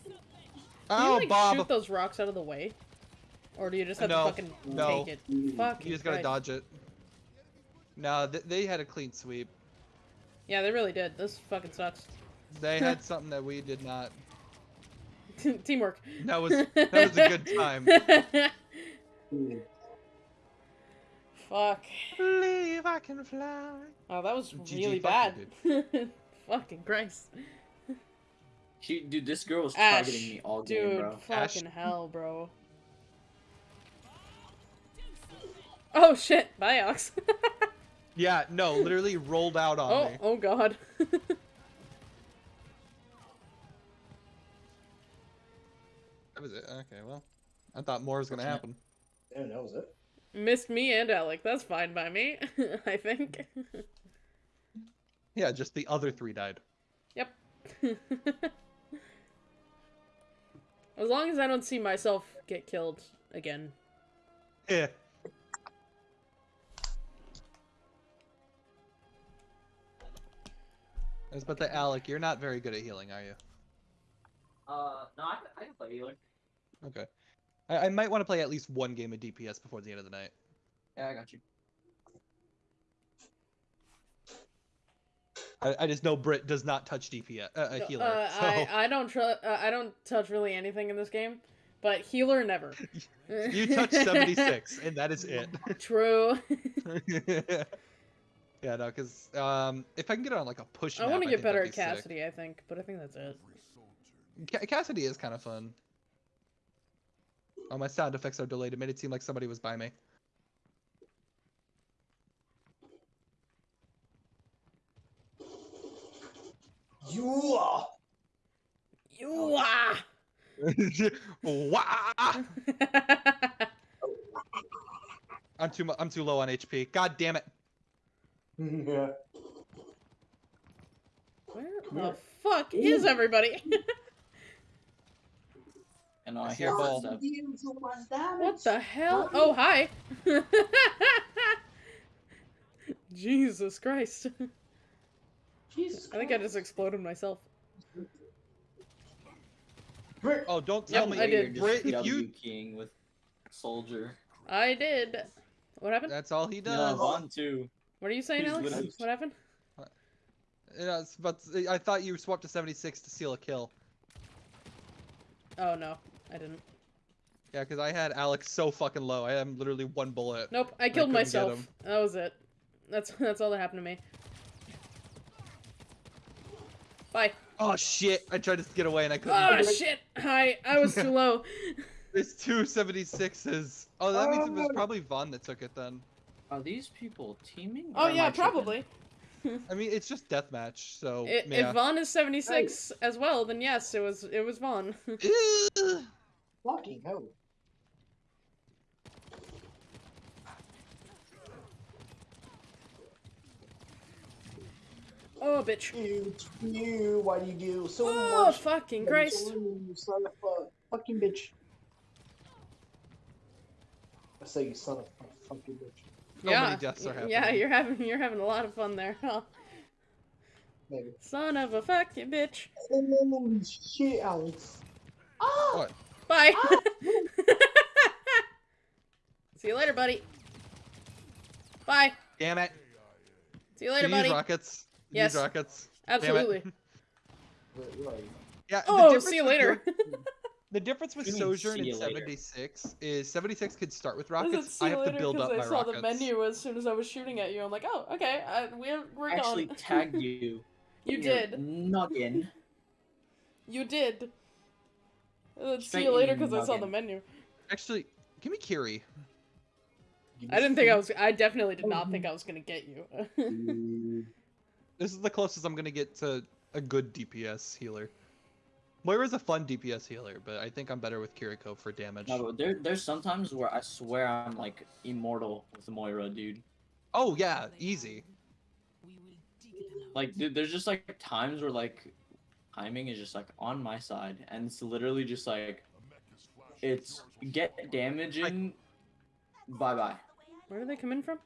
you Oh, like Bob. shoot those rocks out of the way? Or do you just have No, to fucking no. take it? Fuck You just gotta Christ. dodge it. No, th- they had a clean sweep. Yeah, they really did. This fucking sucks. They had something that we did not. Teamwork. That was that was a good time. Fuck. Believe I can fly. Oh, that was GG, really bad. fucking Christ. She, dude, this girl was Ash, targeting me all game, Dude, bro. Ash. fucking hell, bro. Oh shit, bye Ox. Yeah, no, literally rolled out on oh, me. oh god. That was it. Okay, well, I thought more was gonna happen. Damn, that was it. Missed me and Alec. That's fine by me, I think. Yeah, just the other three died. yep. as long as I don't see myself get killed again. Yeah. I was about to Alec, you're not very good at healing, are you? Uh, no, I, I can play healer. Okay. I, I might want to play at least one game of DPS before the end of the night. Yeah, I got you. I, I just know Brit does not touch DPS, uh, a No, healer. uh, so I I don't tr- uh, I don't touch really anything in this game, but healer never. you touch 76, and that is it. True. yeah, no, because um, if I can get it on like a push, I want to get better that'd at be sick. Cassidy, I think, but I think that's it. Ca- Cassidy is kind of fun. Oh, my sound effects are delayed. It made it seem like somebody was by me. You are. You are. Wah! I'm too I'm too low on HP. God damn it. yeah. Where Come the here. fuck is everybody? And I I hear a ball. footsteps. what the hell? Oh, hi. Jesus Christ. Jesus I think I just exploded myself. Brick. Oh, don't tell Yep, me. I did. You're Brit, if you W keying with soldier. I did. What happened? that's all he No, does. Vaughn too. What are you saying, He's Alex? literally- What happened? Uh, yeah, it's- but I thought you swapped to 76 to seal a kill. Oh, no. I didn't. Yeah, because I had Alex so fucking low. I am literally one bullet. Nope, I killed couldn't myself. That was it. That's that's all that happened to me. Bye. Oh shit! I tried to get away and I couldn't. Oh shit! Hi, I was too low. There's two 76s. Oh, that means it was Oh. probably Vaughn that took it then. Are these people teaming? Oh yeah, I probably. I mean, it's just deathmatch, so I- yeah. If Vaughn is 76 as well, then yes, it was it was Vaughn. Ugh. Fucking hell. oh bitch. You, you, why do you do so Oh much? fucking to Christ. You son of a fucking bitch. I say you son of a fucking bitch. So yeah. many deaths are happening. Yeah, you're having you're having a lot of fun there. Huh? Maybe. Son of a fucking bitch. Holy shit, Alex. Ah! What? Bye. Ah. See you later, buddy. Bye. Damn it! See you Can later, you use buddy. rockets? Can you Yes. Use rockets. Absolutely. Where, where are you? Yeah. Oh, see you later. The difference with What do Sojourn see and you later? 76 is 76 could start with rockets. "See I have to later," build 'cause up I my saw rockets. the menu as soon as I was shooting at you. I'm like, oh, okay, I, we're we're I actually tagged you. You in your did. Noggin. You did. Uh, see you later because I saw the menu. Actually, give me Kiri. Give me I didn't think I was. I definitely did not think I was gonna get you. This is the closest I'm gonna get to a good DPS healer. Moira's a fun DPS healer, but I think I'm better with Kiriko for damage. No, but there, there's sometimes where I swear I'm like immortal with Moira, dude. Oh yeah, easy. We will dig them out. Like, dude, there's just like times where like timing is just like on my side, and it's literally just like it's get damage in. Bye bye. Where do they come in from?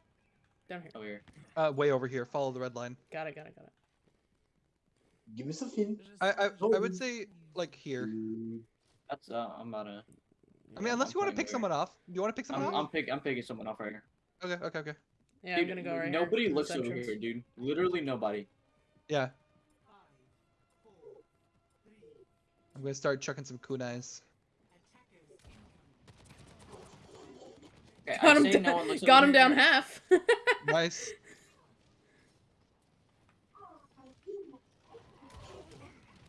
Down here. Over here. Uh, way over here. Follow the red line. Got it. Got it. Got it. Give me some. I I, I would say like here. That's uh, I'm about to. I mean, unless you want to pick someone off. Do you want to pick someone I'm, off? I'm pick I'm picking someone off right here. Okay, okay, okay. Yeah, Dude, I'm gonna go right Nobody here. looks over here, dude. Literally nobody. Yeah. I'm gonna start chucking some kunais. Okay, Got him, say down, no got him down half. Nice.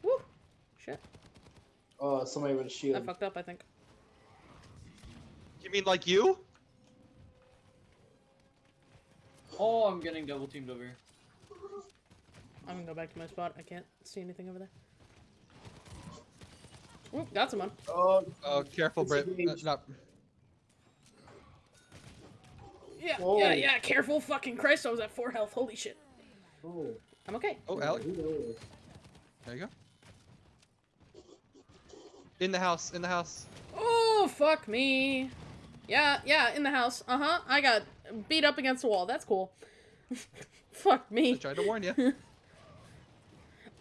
Woo. Shit. Uh, somebody with a I shield. I fucked up. I think. You mean like you? Oh, I'm getting double teamed over here. I'm gonna go back to my spot. I can't see anything over there. Ooh, got someone. Oh, Oh, careful, Brit. Uh, not. Yeah, Whoa. yeah, yeah. Careful, fucking Christ! I was at four health. Holy shit. oh. I'm okay. Oh, Alex. There you go. In the house. In the house. Oh, fuck me. Yeah, yeah, in the house. Uh huh. I got beat up against the wall. That's cool. fuck me. I tried to warn you.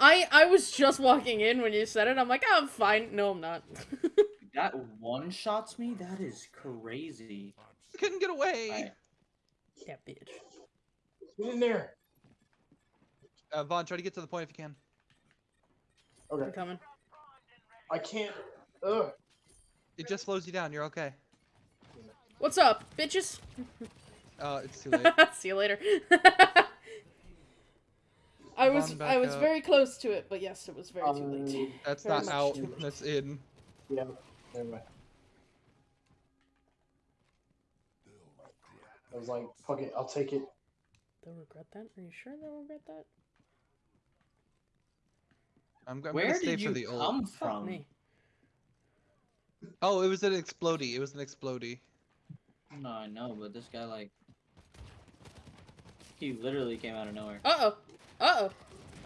I I was just walking in when you said it. I'm like, oh, I'm fine. No, I'm not. That one shots me. That is crazy. Couldn't get away. Alright. yeah, bitch. Get in there. Uh, Vaughn, try to get to the point if you can. Okay. I'm Okay. coming. I can't. Ugh. It just slows you down. You're okay. What's up, bitches? Uh, it's too late. See you later. I was I was up. very close to it, but yes, it was very too Um, late. That's Very not out. That's in. Yeah. Never mind. I was like, fuck it, I'll take it. They'll regret that. Are you sure they'll regret that? I'm, I'm Where gonna stay did for you the ult. come from? Oh, it was an explodey. It was an explodey. No, I know, but this guy like he literally came out of nowhere. Uh oh. Uh oh.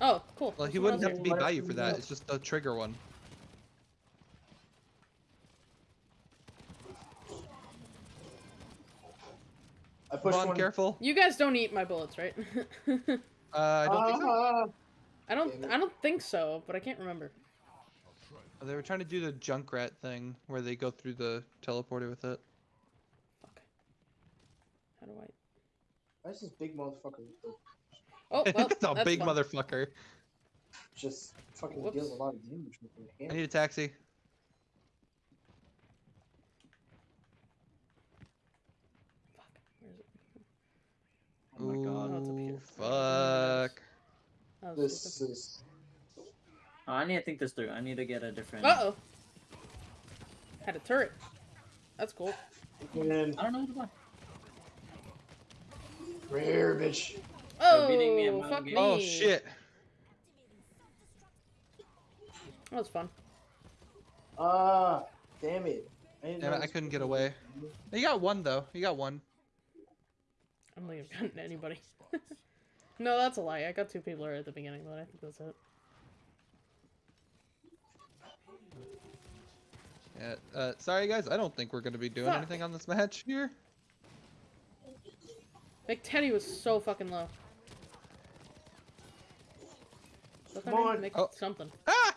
Oh, cool. Well, he Someone wouldn't have to be by you for that. It's just a trigger one. I Come pushed on, one. careful. You guys don't eat my bullets, right? Uh, I don't think so. I don't. I don't think so, but I can't remember. They were trying to do the Junkrat thing where they go through the teleporter with it. Fuck. How do I? Why is this big motherfucker Oh, well, it's a big fun. motherfucker. just fucking Whoops. deals a lot of damage with their I need a taxi. Fuck. Where is it? Oh my god. Oh, it's up here. Fuck. Oh, This is Oh, I need to think this through. I need to get a different. Uh oh. Had a turret. That's cool. man, I don't know what to buy. rare bitch. Oh, beating me fuck me. Oh shit. That was fun. Ah, damn it. I Damn it, I couldn't get away. You got one though. You got one. I don't think I've gotten anybody. no, that's a lie. I got two people right at the beginning, but I think that's it. Yeah. Uh, sorry guys, I don't think we're gonna be doing Fuck. anything on this match here. Big Teddy was so fucking low. Is that their Come on. Make Oh. something. Ah!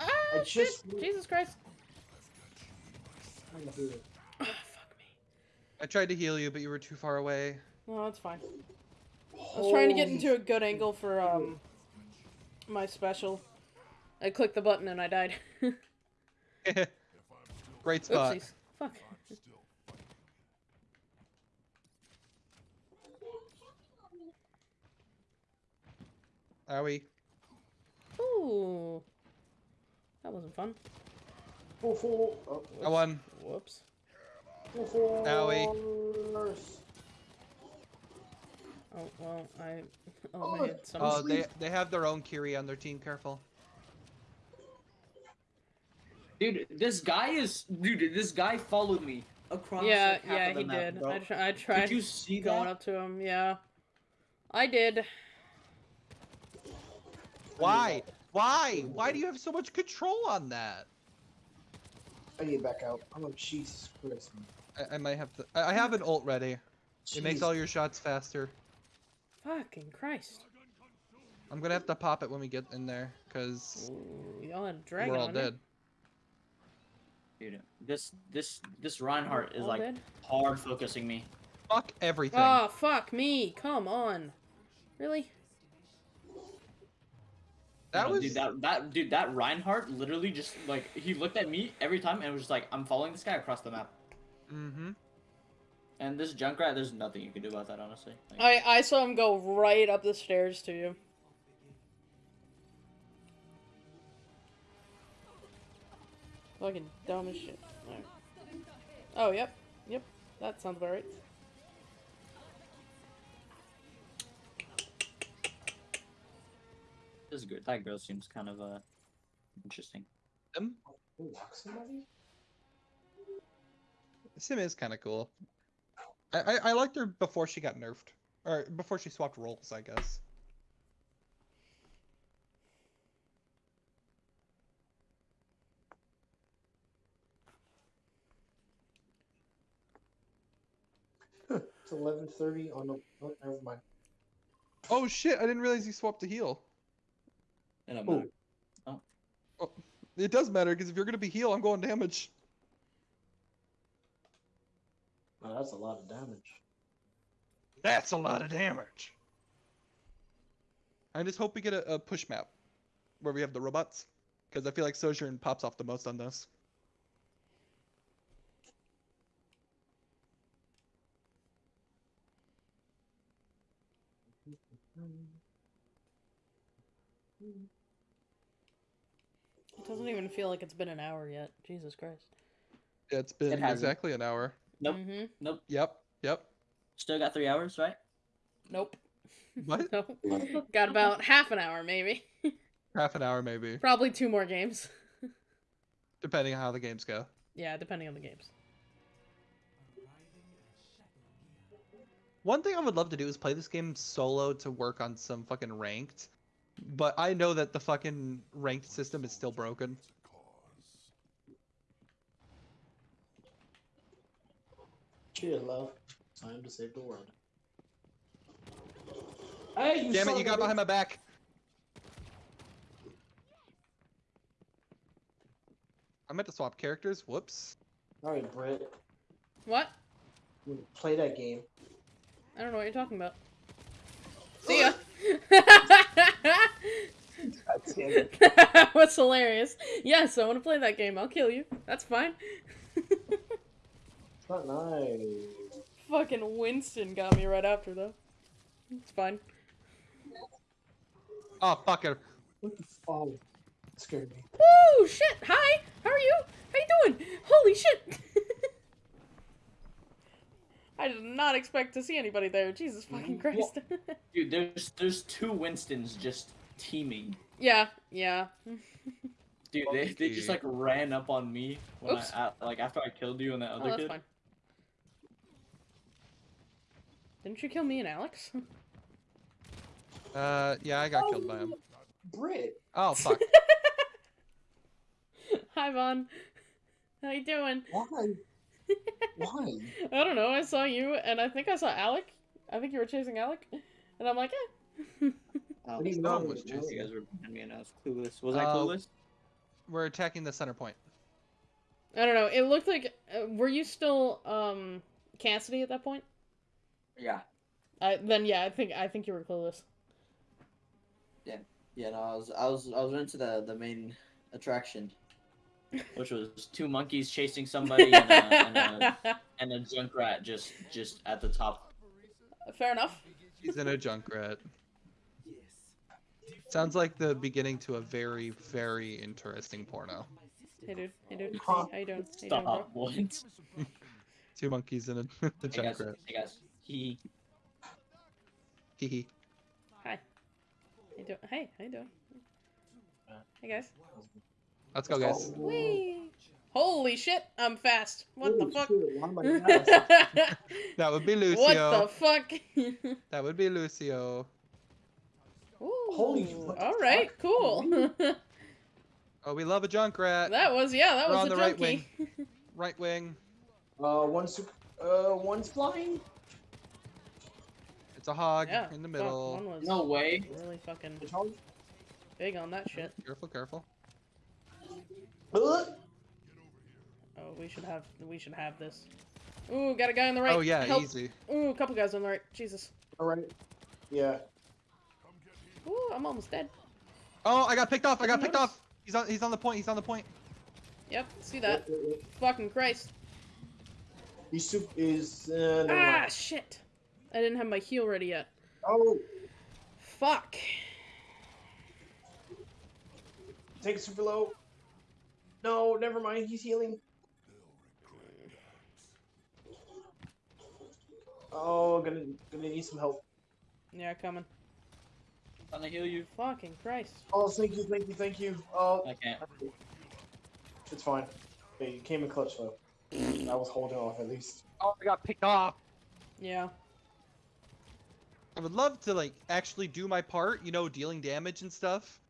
Ah, I shit! just- Jesus Christ! I'm gonna do it. Ah, fuck me. I tried to heal you, but you were too far away. No, that's fine. I was trying to get into a good angle for um my special. I clicked the button and I died. Great spot. Oopsies. Fuck. Owie. Ooh. That wasn't fun. Full, full. Oh, I won. Whoops. full, full. Owie. Oh well, I Oh, eliminated some. Oh, they they have their own Kiri on their team. Careful. Dude, this guy is. Dude, this guy followed me across. yeah, like, half yeah, of the he map, did. bro. I, tr- I tried Did you see going that? up to him. Yeah, I did. Why? Why? Why do you have so much control on that? I need to back out. I'm like, Jesus Christ. I, I might have to. I I have an ult ready. It makes all your shots faster. Fucking Christ. I'm gonna have to pop it when we get in there, cause Ooh, y'all had a dragon we're all on dead. Dude, this this this Reinhardt is All like dead? hard focusing me. Fuck everything. Oh fuck me! Come on. Really? That was. dude, that that dude that Reinhardt literally just like he looked at me every time and was just like, I'm following this guy across the map. Mm-hmm. And this Junkrat, there's nothing you can do about that, honestly. Like, I I saw him go right up the stairs to you. Fucking dumb as shit. Alright. Oh yep, yep. That sounds about right. This is good. That girl seems kind of uh interesting. Sim? Who walks somebody? Sim is kind of cool. I, I I liked her before she got nerfed, or before she swapped roles, I guess. It's 11:30 on the. Oh, never mind. Oh shit! I didn't realize you swapped to heal. And I'm Ooh. like, oh. oh, It does matter because if you're gonna be heal, I'm going damage. Oh, that's a lot of damage. That's a lot of damage. I just hope we get a, a push map where we have the robots, because I feel like Sojourn pops off the most on this. It doesn't even feel like it's been an hour yet. Jesus Christ. It's been It has exactly an hour. Nope. hmm Nope. Yep. Yep. Still got three hours, right? Nope. What? Nope. Got about half an hour, maybe. Half an hour maybe, Probably two more games. depending on how the games go. Yeah, depending on the games. One thing I would love to do is play this game solo to work on some fucking ranked. But I know that the fucking ranked system is still broken. Cheer, love. Time to save the world. Hey, you Damn it, you got behind my back. I meant to swap characters. Whoops. All right, Britt. What? Play that game. I don't know what you're talking about. Oh, See ya. God damn it. that was hilarious. Yes, I want to play that game. I'll kill you. That's fine. It's not nice. Fucking Winston got me right after though. It's fine. Oh, fucker. What the fuck? Scared me. Woo! Shit! Hi! How are you? How you doing? Holy shit! I did not expect to see anybody there. Jesus fucking Christ. Dude, there's there's two Winstons just teaming. yeah, yeah. Dude, they, they just like ran up on me when Oops. I, I like after I killed you and that Oh, other that's kid. fine. Didn't you kill me and Alex? Uh, yeah, I got killed by him. Brit. Oh, fuck. Hi, Vaughn. How you doing? Why? Why? I don't know. I saw you, and I think I saw Alec. I think you were chasing Alec, and I'm like, eh. Oh, What do you No know? one was you guys were behind me and I was clueless. Was I Uh, clueless? We're attacking the center point. I don't know. It looked like. Uh, were you still um Cassidy at that point? Yeah. I then yeah, I think I think you were clueless. Yeah, yeah, no, I was I was I was into the the main attraction. Which was two monkeys chasing somebody and a, and a, and a junkrat just just at the top. Fair enough. He's in a junkrat. Sounds like the beginning to a very, very interesting porno. Hey dude. Hey dude. Hey, Huh. how you doing? How you doing. Stop. What? Two monkeys in a the Hey guys. junkrat. Hey guys. He. Hee hee. Hi. How you doing? Hey, how you doing? Hey guys. Let's go, guys. Whee! Holy shit! I'm fast. What the fuck? shit, why am I fast? That would be Lucio. what the fuck? That would be Lucio. Holy Ooh, what the All right, fuck? cool. Oh, we love a Junkrat. that was yeah, that We're was on a the right wing. Right wing. Uh, one super, uh, one's flying. It's a hog yeah. in the middle. No way. really fucking big on that shit. Careful, careful. Uh, Oh, we should have we should have this. Ooh, got a guy on the right. Oh yeah, Help. easy. Ooh, a couple guys on the right. Jesus. all right. Yeah. Ooh, I'm almost dead. Oh, I got picked off. I got picked Nice. off. He's on. He's on the point. He's on the point. Yep, see that. Wait, wait, wait. Fucking Christ. He soup is. Uh, never Ah, mind. shit. I didn't have my heal ready yet. Oh, Fuck. take it super low. No, never mind. He's healing. Oh, gonna gonna need some help. Yeah, coming. I'm gonna heal you. Fucking Christ. Oh, thank you, thank you, thank you. Oh, I can't. it's fine. Okay, you came in clutch though. I was holding off at least. Oh, I got picked off. Yeah. I would love to like actually do my part. You know, dealing damage and stuff.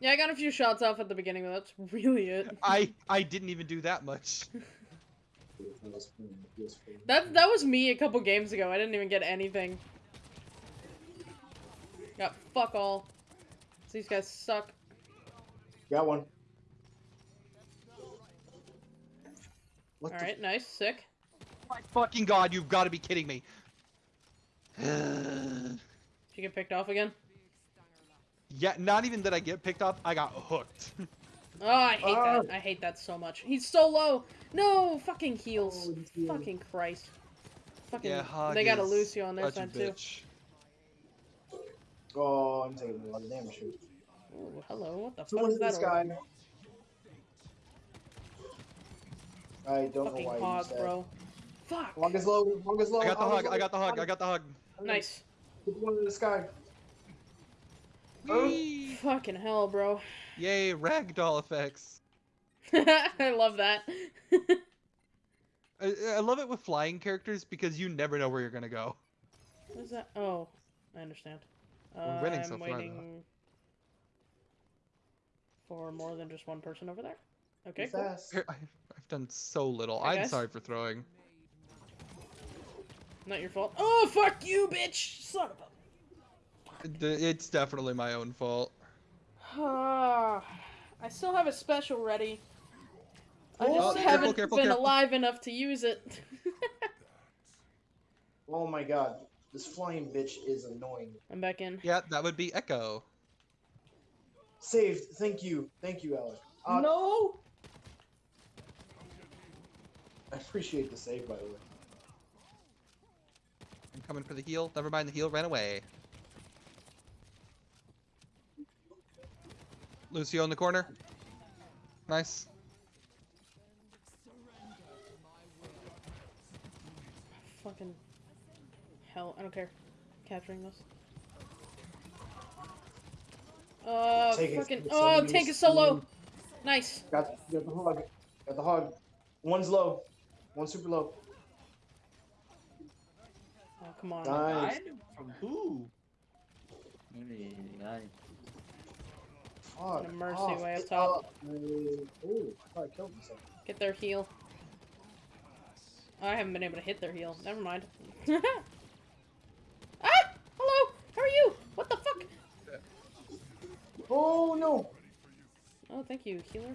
Yeah, I got a few shots off at the beginning, but that's really it. I I didn't even do that much. That that was me a couple games ago. I didn't even get anything. Got fuck all. These guys suck. Got one. What All the right, nice, sick. My fucking god, you've got to be kidding me. Did you get picked off again? Yeah, not even that I get picked off. I got hooked. Oh, I hate Ah. that. I hate that so much. He's so low. No, fucking heals. Oh. Fucking Christ. Fucking. yeah, hog they got a Lucio on their side too. bitch. Oh, I'm taking a lot of damage. Ooh, hello. What the fuck is that? this guy. I don't Fucking know why hog, I used that. bro. Fuck. Hog is low. Hog is low. I got the is hug. I got the hug. I got the hug. Nice. Put one in the sky. Oh. Whee! Fucking hell, bro. Yay, ragdoll effects. I love that. I, I love it with flying characters because you never know where you're gonna go. What is that? Oh, I understand. We're winning I'm so far, though. waiting for more than just one person over there. Okay, Be cool. fast. Here, I, I've done so little. Hi, I'm guys. sorry for throwing. Not your fault. Oh, fuck you, bitch! Son of D- It's definitely my own fault. Ah, I still have a special ready. I Oh, just careful, haven't careful, been careful. alive enough to use it. Oh my god, this flying bitch is annoying. I'm back in. Yeah, that would be Echo. Saved. Thank you. Thank you, Alex. Uh, no. I appreciate the save, by the way. I'm coming for the heal. Never mind, the heal ran away. Lucio in the corner. Nice. Fucking hell, I don't care. Capturing this. Uh, Take fucking. it's Oh, somebody's tank is so low. Nice. Got, got the hog. Got the hog. One's low. One's super low. Oh, come on. Nice. Died? From who? Ay. A mercy off. way up top. Uh, Oh, I thought I killed myself. Get their heal. I haven't been able to hit their heal. Never mind. ah! Hello! How are you? What the fuck? Oh no! Oh, thank you, healer.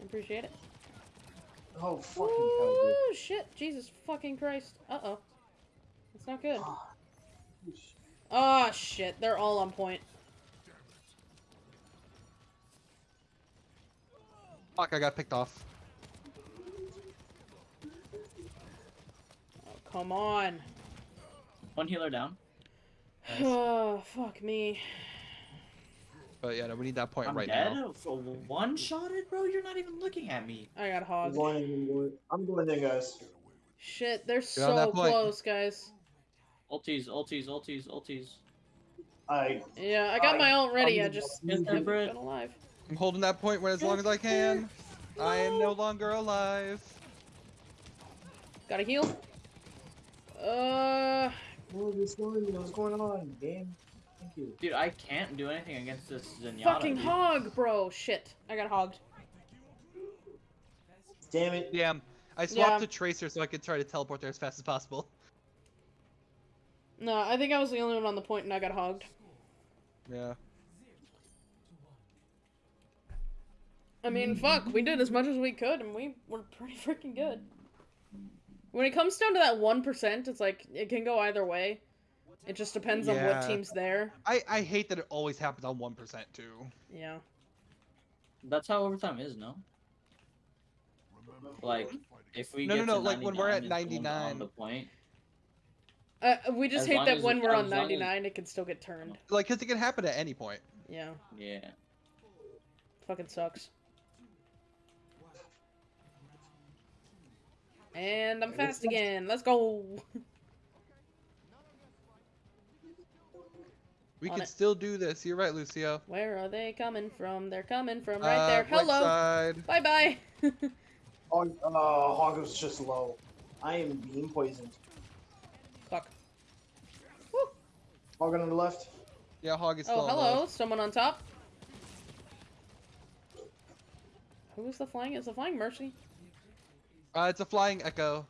I appreciate it. Oh fucking hell, shit. Jesus fucking Christ. Uh-oh. That's not good. Ah. Oh, shit. They're all on point. Fuck, I got picked off. Oh, come on. One healer down. Nice. Oh, fuck me. But yeah, no, we need that point I'm right dead. now. For one shotted, bro. You're not even looking at me. I got I'm hogged. I'm going, I'm going in, guys. Shit, they're on so close, guys. Ulties, ulties, ulties, ulties. I Yeah, I got I- my ult ready. I I'm- just Yes, haven't Everett. been alive. I'm holding that point when as long as I can. I am no No. longer alive. Gotta heal. Uh, what is going What's going on, game? Thank you. Dude, I can't do anything against this Zenyatta. fucking dude. hog, bro. Shit, I got hogged. Damn it. Damn. I swapped Yeah. to Tracer so I could try to teleport there as fast as possible. No, I think I was the only one on the point and I got hogged. Yeah. I mean, fuck, we did as much as we could and we were pretty freaking good. When it comes down to that 1%, it's like, it can go either way. It just depends on what team's there. I, I hate that it always happens on 1% too. Yeah. That's how overtime is, no? Like, if we No, get no, to no, like, when we're at 99, on the point. Uh, we just As hate that as- when we're on as long as- 99, it can still get turned. Like, cause it can happen at any point. Yeah. Yeah. Fucking sucks. And I'm fast again. Let's go. We On can it. still do this. You're right, Lucio. Where are they coming from? They're coming from right Uh, there. Hello. Bye bye. Hog, uh, Hog was just low. I am being poisoned. Fuck. Hog on the left. Yeah, Hog is Oh, still on hello. low. Someone on top. Who's the flying? Is the flying Mercy? Uh, it's a flying echo.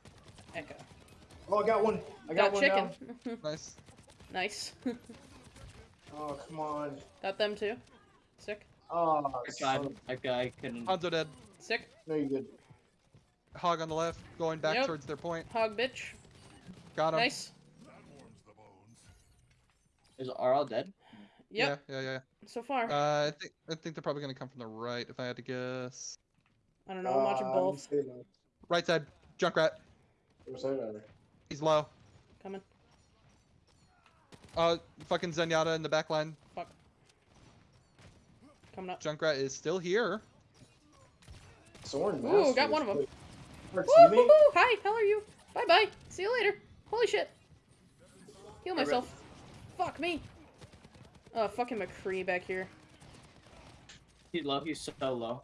Echo. Oh, I got one. I got, Got one chicken. down. Nice. nice. Oh, come on. Got them too. Sick. Oh, I son tried. of- That guy couldn't. Hanzo dead. Sick. no, you're good. Hog on the left, going back Yep. towards their point. Hog bitch. Got him. Nice. Is are all dead? Yep. Yeah, yeah, yeah. So far. Uh, I think I think they're probably gonna come from the right. If I had to guess. I don't know. I'm watching Uh, both. I'm saying Right side. Junkrat. that. That at? He's low. Coming. Uh, fucking Zenyatta in the back line. Fuck. Coming up. Junkrat is still here. Soren Ooh, got one of them. Our Woo, teammate? hoo, hoo. Hi, how are you? Bye bye. See you later. Holy shit. Heal Hey, Red. myself. Fuck me. Oh, fucking McCree back here. He's low. He's so low.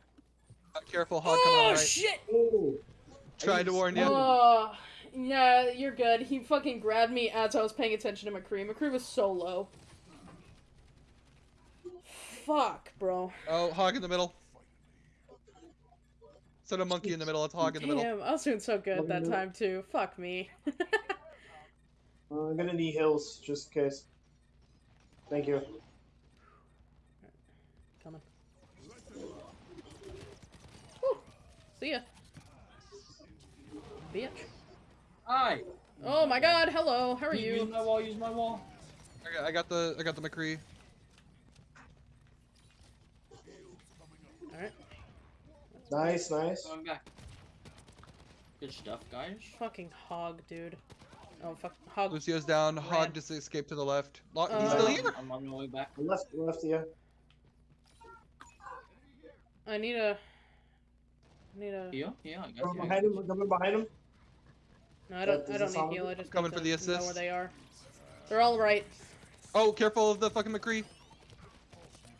Uh, careful, Hog coming on Oh, right. shit. Oh, Tried to warn you. Oh, yeah, you're good. He fucking grabbed me as I was paying attention to McCree. McCree was so low. Fuck, bro. Oh, hog in the middle. Instead of monkey in the middle, it's hog in the middle. Damn, I was doing so good that time too. Fuck me. Uh, I'm gonna need hills just in case. Thank you. Coming. Whew. See ya. Bitch. Hi. Oh my god, hello, how are you? Use you? my wall. Use my wall. I got, I got the I got the McCree. Alright. Nice, nice. Going back. Good stuff, guys. Fucking hog, dude. Oh, fuck. Hog. Lucio's down. Hog just escaped to the left. Lo- Uh, He's still here. I'm on my way back. Left, left, yeah. I need a. I need a. Heal. Yeah, I got Coming you. behind him, coming behind him. No, I don't. Does I don't need heal. I good? just Coming for to the know where assist? they are. They're all right. Oh, careful of the fucking McCree.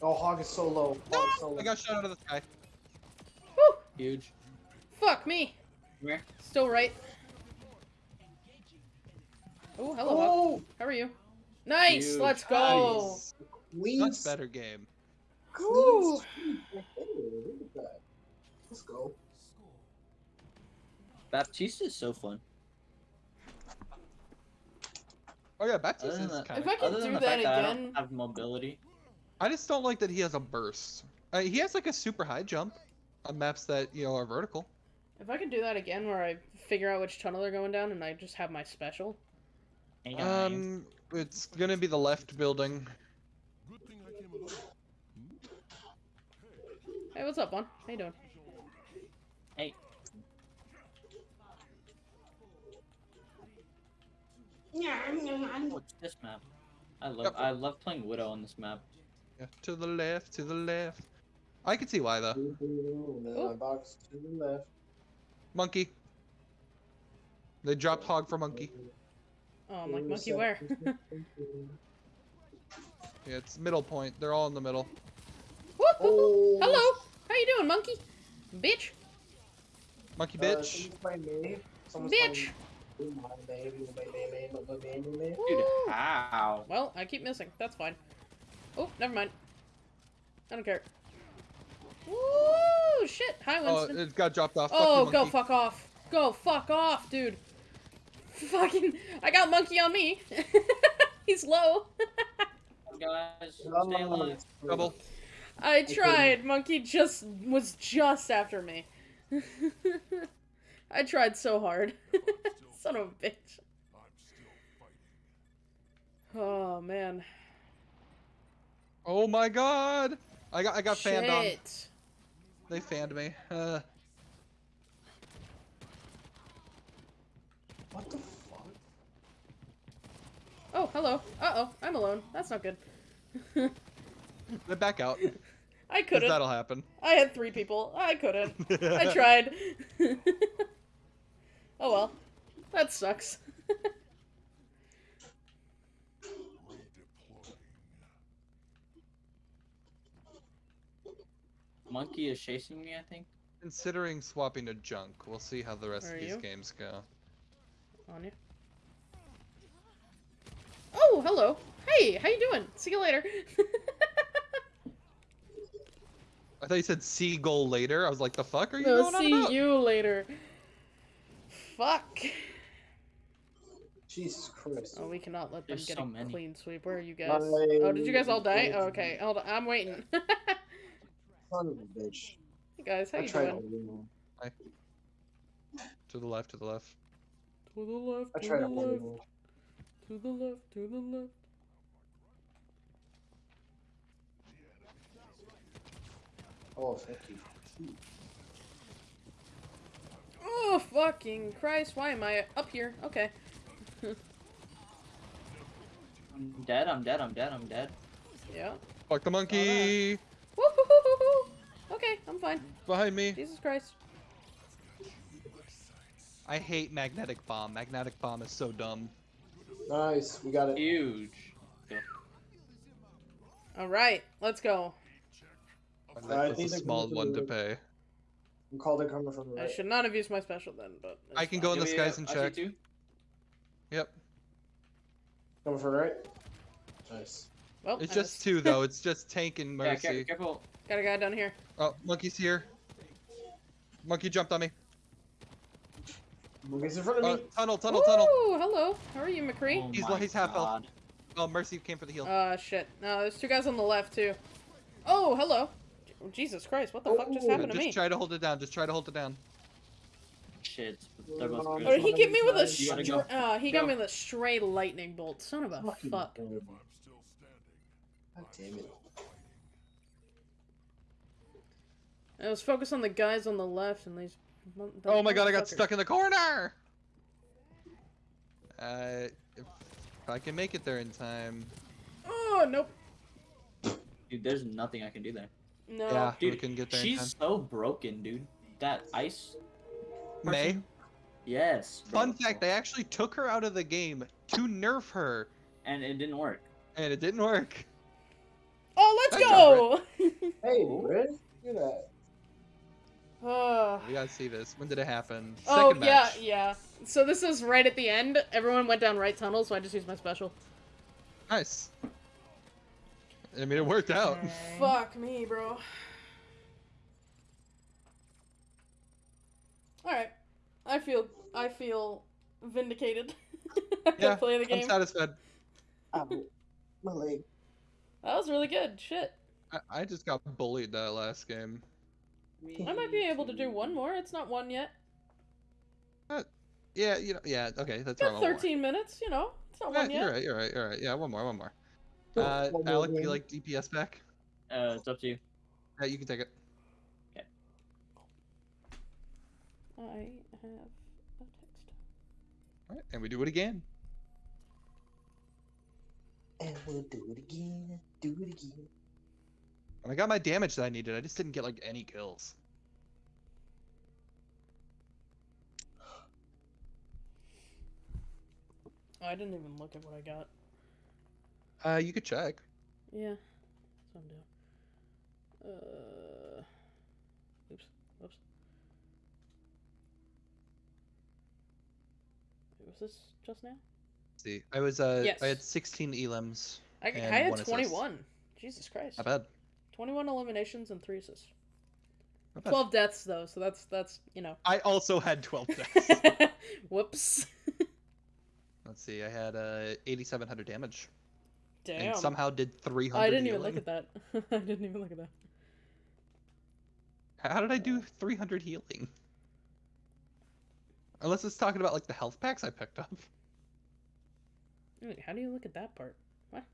Oh, Hog is so low. Hog is so low. I got shot out of the sky. Woo! Huge. Fuck me. Come here. Still right. Oh, hello. Hog. Oh, How are you? Nice. Huge. Let's go. Nice. Queen. Much better game. Cool. Queen. Look at that. Let's go. Baptiste is so fun. Oh yeah, Baptiste Other than is that- kind If I of. could Other than do the that fact that I again- don't have mobility. I just don't like that he has a burst. Uh, he has like a super high jump on maps that you know are vertical. If I could do that again, where I figure out which tunnel they're going down, and I just have my special. Hey, guys. Um, it's gonna be the left building. Hey, what's up, Vaughn? How you doing? Hey. What's this map? I love Yep. I love playing Widow on this map. Yeah, to the left, to the left. I can see why though. And Oh. box to the left. Monkey. They dropped hog for monkey. Oh, I'm like, monkey, where? Yeah, it's middle point. They're all in the middle. Woo! oh. Hello. How you doing, monkey? Bitch. Monkey Uh, bitch. someone's playing Bitch. Playing my baby, my baby, my baby, my baby. Dude, how? Well, I keep missing. That's fine. Oh, never mind. I don't care. Woo! Shit. Hi, Oh, Winston. it got dropped off. Oh, you, go monkey. fuck off. Go fuck off, dude. Fucking. I got monkey on me. He's low. Guys, stay Oh, alive. Double. I tried. Monkey just was just after me. I tried so hard. Son of a bitch. Oh man. Oh my god! I got I got fanned on. They fanned me. Uh, What the fuck? Oh, hello. Uh oh, I'm alone. That's not good. they back out. I couldn't. That'll happen. I had three people. I couldn't. I tried. oh well. That sucks. Monkey is chasing me, I think. Considering swapping to junk, we'll see how the rest Where of these you? games go. On you. Oh, hello. Hey, how you doing? See you later. I thought you said seagull later. I was like, the fuck are you no, going on see about? you later. Fuck. Jesus Christ. Oh, we cannot let them There's get so a many. clean sweep. Where are you guys? My- Oh, did you guys all die? Oh, okay, hold on. I'm waiting. hey Son of a bitch. guys, how I you tried doing? all To the left, to the left. To the left. I to tried the left. To the left. To the left. Oh, thank you. Oh, fucking Christ. Why am I up here? Okay. I'm dead, I'm dead, I'm dead, I'm dead. Yeah. Fuck the monkey! Okay, I'm fine. Behind me. Jesus Christ. I hate magnetic bomb. Magnetic bomb is so dumb. Nice, we got it. Huge. All right, let's go. I That was think a small one to pay. I'm called in coming from the I should not have used my special then, but I can fine. go in the skies yeah, and I see check. Too. Yep. Coming from the right. Nice. Well, It's I just missed. two though. It's just Tank and mercy. Yeah, Mercy. careful. Got a guy down here. Oh, monkey's here. Monkey jumped on me. Monkey's in front of Oh, me. tunnel, tunnel, tunnel. Ooh, hello. How are you, McCree? Oh He's- my he's half health. Oh, Mercy came for the heal. Uh, shit. No, there's two guys on the left too. Oh, hello. Jesus Christ, what the fuck just Oh, happened to just me? try to hold it down. Just try to hold it down. Shit. They're both Um. Or he get me with a You gotta str- go. uh, he got Go. me with a stray lightning bolt. Son of a Fucking fuck. God. God damn it. I was focused on the guys on the left and these. mon- Oh my god, I got motherfuckers. stuck in the corner! Uh, if I can make it there in time. Oh nope. Dude, there's nothing I can do there. No. Yeah, we Dude, can get there in she's time. so broken, dude. That ice. Mei. Yes. bro. Fun fact, they actually took her out of the game to nerf her, And it didn't work. and it didn't work. Oh, let's Good go. Hey, Britt. Look at that. Uh, We gotta see this. When did it happen? oh Second yeah, match. yeah. So this is right at the end. Everyone went down right tunnel, so I just used my special. Nice. I mean, it worked out. Fuck me, bro. All right, I feel I feel vindicated. I can Yeah, play the I'm satisfied. Ow. My leg. That was really good. Shit. I, I just got bullied that last game. I might be able to do one more. It's not one yet. Yeah, you know, yeah, okay, that's Got wrong. one more. 13 minutes. You know, it's not Yeah, one yet. you're right, you're right, you're right. Yeah, one more, one more. Uh, one Alec, do you like DPS back? Uh, it's up to you. Yeah, you can take it. I have a text. All right, and we do it again. And we'll do it again. Do it again. And I got my damage that I needed. I just didn't get like any kills. I didn't even look at what I got. Uh, you could check. Yeah, that's what I'm doing. Uh, oops, whoops. Wait, Was this just now? Let's see, I was uh, Yes. I had 16 elims. I, I had one assist. 21. Jesus Christ. Not bad. 21 eliminations and 3 assists. 12 deaths, though, so that's, that's you know. I also had 12 deaths. Whoops. Let's see, I had uh 8,700 damage Damn. and somehow did 300. I didn't even healing. look at that. I didn't even look at that. How did I do 300 healing? Unless it's talking about like the health packs I picked up. Wait, how do you look at that part? What?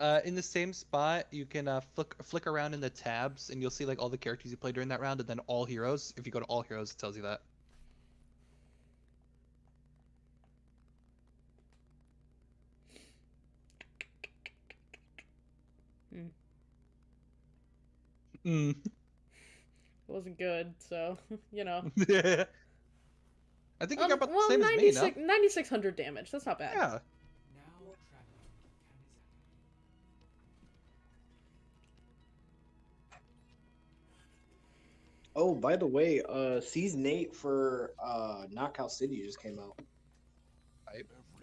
Uh, in the same spot, you can uh, flick flick around in the tabs, and you'll see like all the characters you played during that round, and then all heroes. If you go to all heroes, it tells you that. Hmm. Mm. It wasn't good, so, you know. I think you Um, got about the well, same as me, 96 no? 9600 damage. That's not bad. Yeah. Oh, by the way, uh, season eight for uh Knockout City just came out.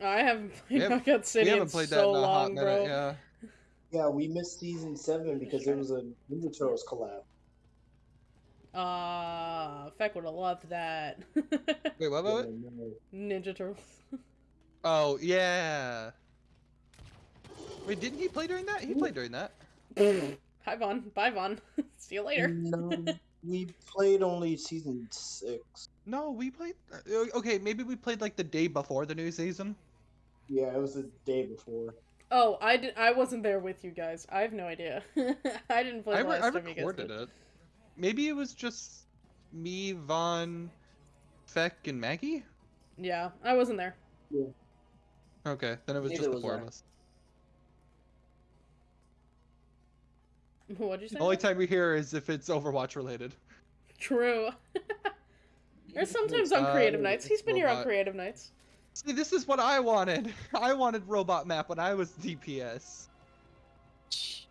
I haven't played haven't- Knockout City we haven't in played that so in a hot long, minute. bro. Yeah. Yeah, we missed season seven because there was a Ninja Turtles collab. Ah, Feck would have loved that. Wait, what? what, what? Yeah, no. Ninja Turtles. Oh yeah. Wait, didn't he play during that? He played during that. Hi, Vaughn. Bye, Vaughn. See you later. No, we played only season six. No, we played. uh, Okay, maybe we played like the day before the new season. Yeah, it was the day before. Oh, I, did, I wasn't there with you guys. I have no idea. I didn't play I, the re- last I time you guys recorded did. it. Maybe it was just me, Vaughn, Feck, and Maggie. Yeah, I wasn't there. Okay, then it was Neither just the was four I. of us. What'd you say? The only time we hear is if it's Overwatch related. True. or sometimes on Uh, creative nights. He's been here on creative nights. See, this is what I wanted. I wanted robot map when I was DPS.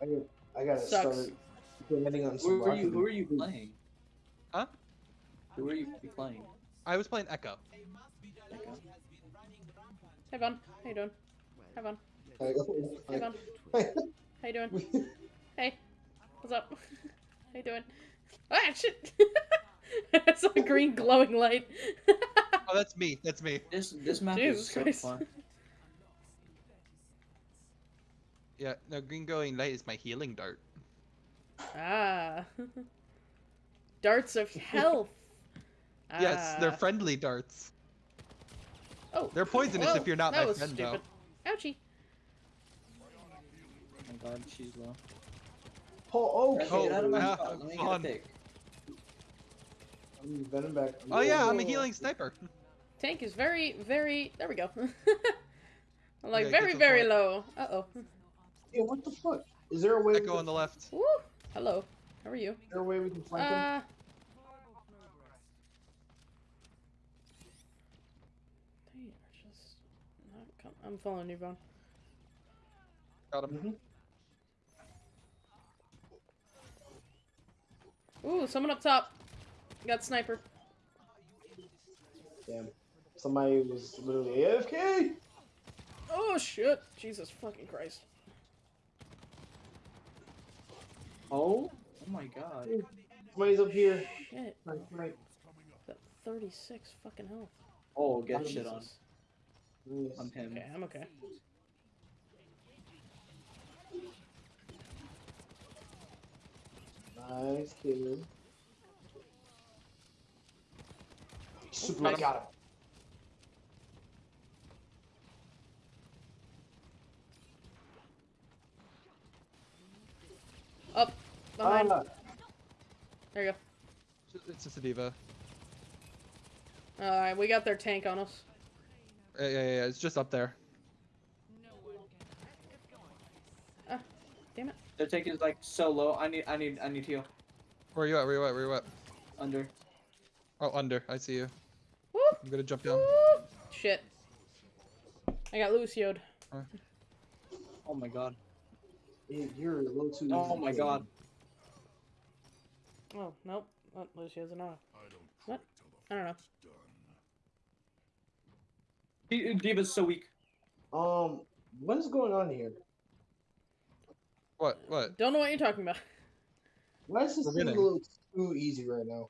I, got- I gotta Sucks. start implementing on some Who are you? Who are you playing? Huh? Who are you playing? I was playing Echo. Echo? Hey, Vaughn. How you doing? Hey, Vaughn. Hey, Like, Vaughn. How you doing? Hey. What's up? How you doing? Ah, shit! I saw a green glowing light. Oh, that's me. That's me. This this map Jesus is so Christ. fun. Yeah, no, green glowing light is my healing dart. Ah. Darts of health. Yes, they're Ah. friendly darts. Oh. They're poisonous Whoa, if you're not that my was friend, stupid. Ouchie. Oh my god, she's low. oh, Guys, okay. get out of my yeah, spot. Let me get a pick. I'm venom back. Oh yeah, I'm a healing sniper. Tank is very, very. There we go. like Okay, very, get to the very point. low. Uh oh. Yeah, what the fuck? Is there a way? we Echo can- on the left. Woo. Hello. How are you? Is there a way we can flank him? Uh. They are just not com- I'm following you, Vaughn. Got him. Mm -hmm. Ooh, someone up top. Got sniper. Damn. Somebody was literally AFK. Oh shit! Jesus fucking Christ. Oh? Oh my god. Somebody's up here. Shit. Right, right. Got 36 fucking health. Oh, get shit on. Jesus. Yes. On him. Okay, I'm okay. Nice kill. Super nice. got him. Up. Behind. Ah, there you go. It's just a D.Va. Alright, we got their tank on us. Yeah, yeah, yeah. It's just up there. Damn it. Their tank is like so low. I need I need I need heal. Where are you at? Where are you at? Where are you at? Under. Oh, under. I see you. Woo! I'm gonna jump down. Woo! Shit. I got Lucioed. Oh my god. Yeah, you're a little too. Oh easy my for god. me. Oh, nope. Oh, Lucio's an auto. What? I don't know. D- D.Va's so weak. Um, what is going on here? What? What? Don't know what you're talking about. Why is this We're thing a little too easy right now?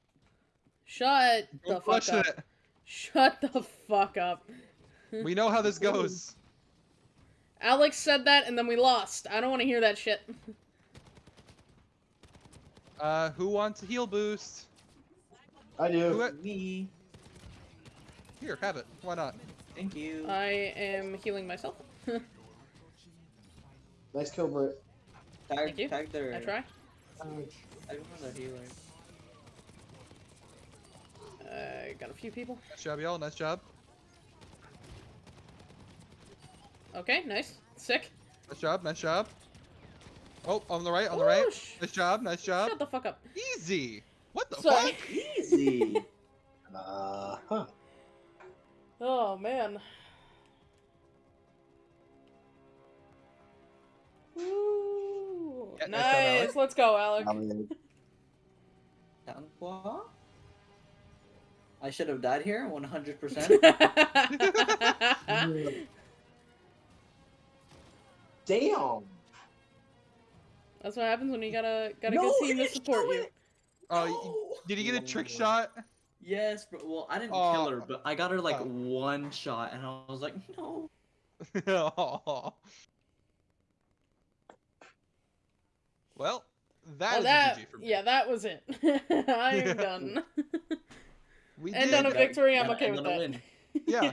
Shut the Don't fuck up. it. Shut the fuck up. We know how this goes. Alex said that and then we lost. I don't want to hear that shit. Uh, who wants a heal boost? I do. Who- Me. Here, have it. Why not? Thank you. I am healing myself. Nice kill, Britt. tag, Thank you. tag their. I try. Tag one of their healers. Uh, got a few people. Nice job, y'all. Nice job. Okay, nice. Sick. Nice job. Nice job. Oh, on the right. On the right. Nice job. Nice job. Shut the fuck up. Easy. What the Sorry. fuck? Easy. Uh huh. Oh man. Ooh. Yeah, nice job, nice. Alex. Let's go, Alex. Down what? I should have died here 100%. Damn. That's what happens when you gotta gotta No, get team to support you. it. Oh, No. did he get a trick shot? Yes, bro. Well, I didn't Oh. kill her, but I got her like Oh. one shot, and I was like, no. well, that oh, is that a GG for me. yeah, that was it. I am done. we End did. on a victory, I'm gotta okay end with that. win. Yeah.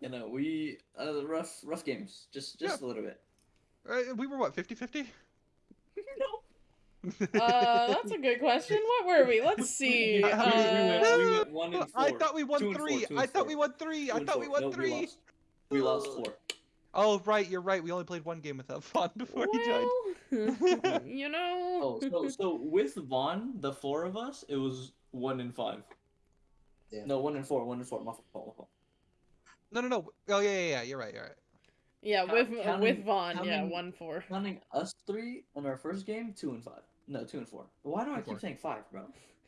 You know, we uh, rough rough games, just just a little bit. Uh, we were what 50-50? no. Uh, that's a good question. What were we? Let's see. We went- we went- Uh, we went one and I thought we won Two and four, three. I thought four. we won three. Two I thought four. we won No, three. We lost. We lost four. Oh right, you're right. We only played one game without Vaughn before he joined. you know. Oh, so so with Vaughn, the four of us, it was one and five. Yeah. No, one and four. One and four. My fault. No, no, no. Oh yeah, yeah, yeah. You're right. You're right. Yeah, Count- with counting- with Vaughn, yeah, one four. Counting us three in our first game, two and five. No, two and four. Why do I Four. keep saying five, bro?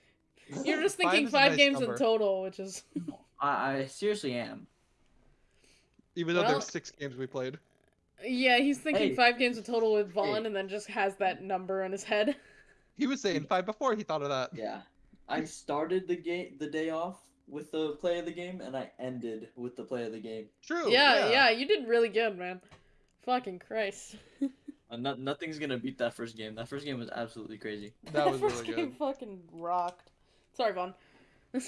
You're just thinking is a five nice games number. in total, which is I, I seriously am. Even though Well- there's six games we played. yeah. He's thinking Hey. five games in total with Vaughn, Hey. and then just has that number in his head. He was saying five before he thought of that. Yeah. I started the game the day off with the play of the game, and I ended with the play of the game. True. yeah, yeah, you did really good, man. Fucking Christ. Uh, no, nothing's gonna beat that first game. That first game was absolutely crazy. That was first really game good. fucking rocked. Sorry, Vaughn.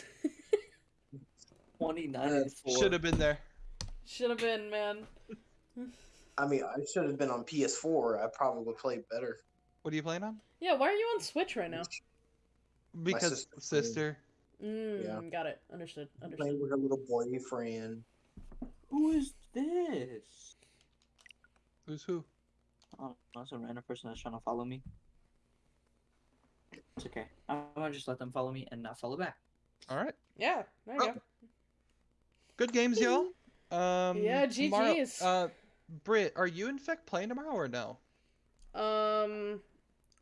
Twenty nine Uh, and four. Should have been there. Should have been, man. I mean, I should have been on PS4. I probably would play better. What are you playing on? Yeah, why are you on Switch right now? Because sister's sister. Mm, Yeah. got it. Understood. Understood. Playing with her little boyfriend. Who is this? Who's who? Oh, that's a random person that's trying to follow me. It's okay. I'm gonna just let them follow me and not follow back. All right. Yeah, there you Oh, Good games, y'all. Um, Yeah, tomorrow- GGs. Uh, Britt, are you in fact playing tomorrow or no? Um,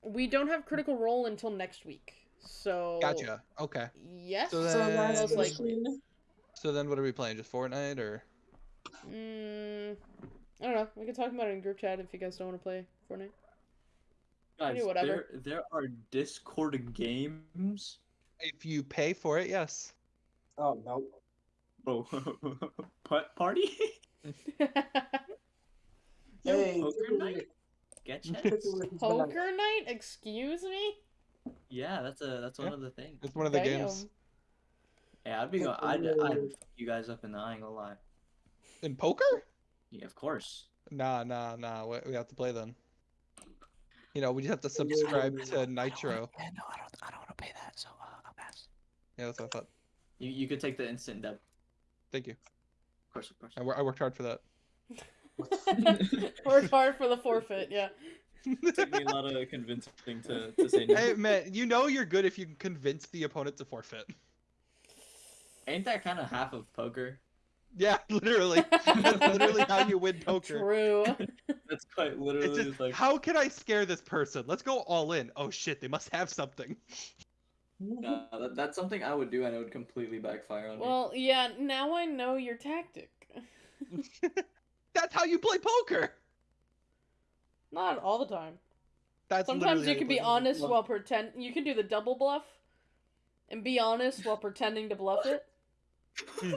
we don't have Critical Role until next week, so. Gotcha. Okay. Yes. So So then- guys, most likely. So then, what are we playing? Just Fortnite or? Mm, I don't know. We can talk about it in group chat if you guys don't want to play Fortnite. Guys, do whatever. there there are Discord games. If you pay for it, yes. Oh no. Oh, putt party. Hey, poker night? Rick- Sketch Tickle heads? Rick has been on- Poker night? Excuse me? Yeah, that's a that's one Yeah. of the things. It's one of the Damn. games Yeah, I'd be going. I'd I'd fuck you guys up in the. I ain't gonna lie. in poker. Yeah, of course. Nah, nah, nah. We, we have to play then. You know, we just have to subscribe to Nitro. Yeah, no, I don't. I don't want to pay that, so uh, I'll pass. Yeah, that's what I thought. You you could take the instant deb. Thank you. Of course, of course. I, I worked hard for that. Worked hard for the forfeit, yeah. took me a lot of convincing to, to say no. hey man, you know you're good if you can convince the opponent to forfeit. Ain't that kind of half of poker? Yeah, literally. That's literally how you win poker. True. That's quite It's literally just, like. how can I scare this person? Let's go all in. Oh shit, they must have something. No, that, that's something I would do, and it would completely backfire on me. Well, yeah, now I know your tactic. That's how you play poker. Not all the time. That's Sometimes you can be honest while pretend. You can do the double bluff, and be honest while pretending to bluff it. Hmm.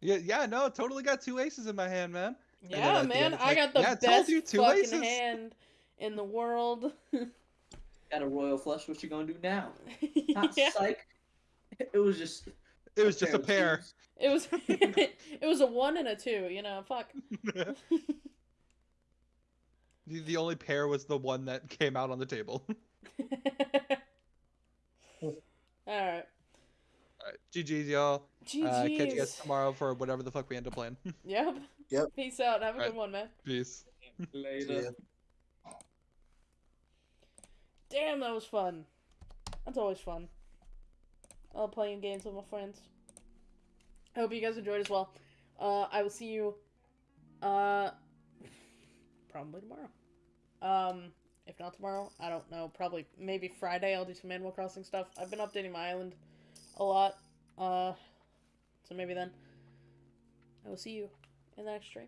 Yeah, yeah, no, totally got two aces in my hand, man. Yeah, at the man, end, it's I got the "Yeah, best you, two fucking aces." hand in the world. Got a royal flush. What you gonna do now? Not yeah, psych. It was just. It was just a pair. twos. it was it was a one and a two. You know, fuck. The, the only pair was the one that came out on the table. All right. Alright, GG's, y'all. GG's. Uh, catch you guys tomorrow for whatever the fuck we end up playing. Yep. Yep. Peace out. Have a Alright. good one, man. Peace. Later. Damn, that was fun. That's always fun. I love playing games with my friends. I hope you guys enjoyed as well. Uh, I will see you, uh, probably tomorrow. Um, if not tomorrow, I don't know. Probably, maybe Friday. I'll do some Animal Crossing stuff. I've been updating my island a lot. Uh, so maybe then. I will see you in the next stream.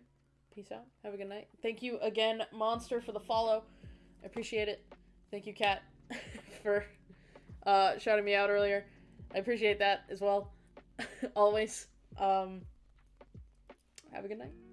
Peace out. Have a good night. Thank you again, Monster, for the follow. I appreciate it. Thank you, Kat, for uh, shouting me out earlier. I appreciate that as well. Always. Um, have a good night.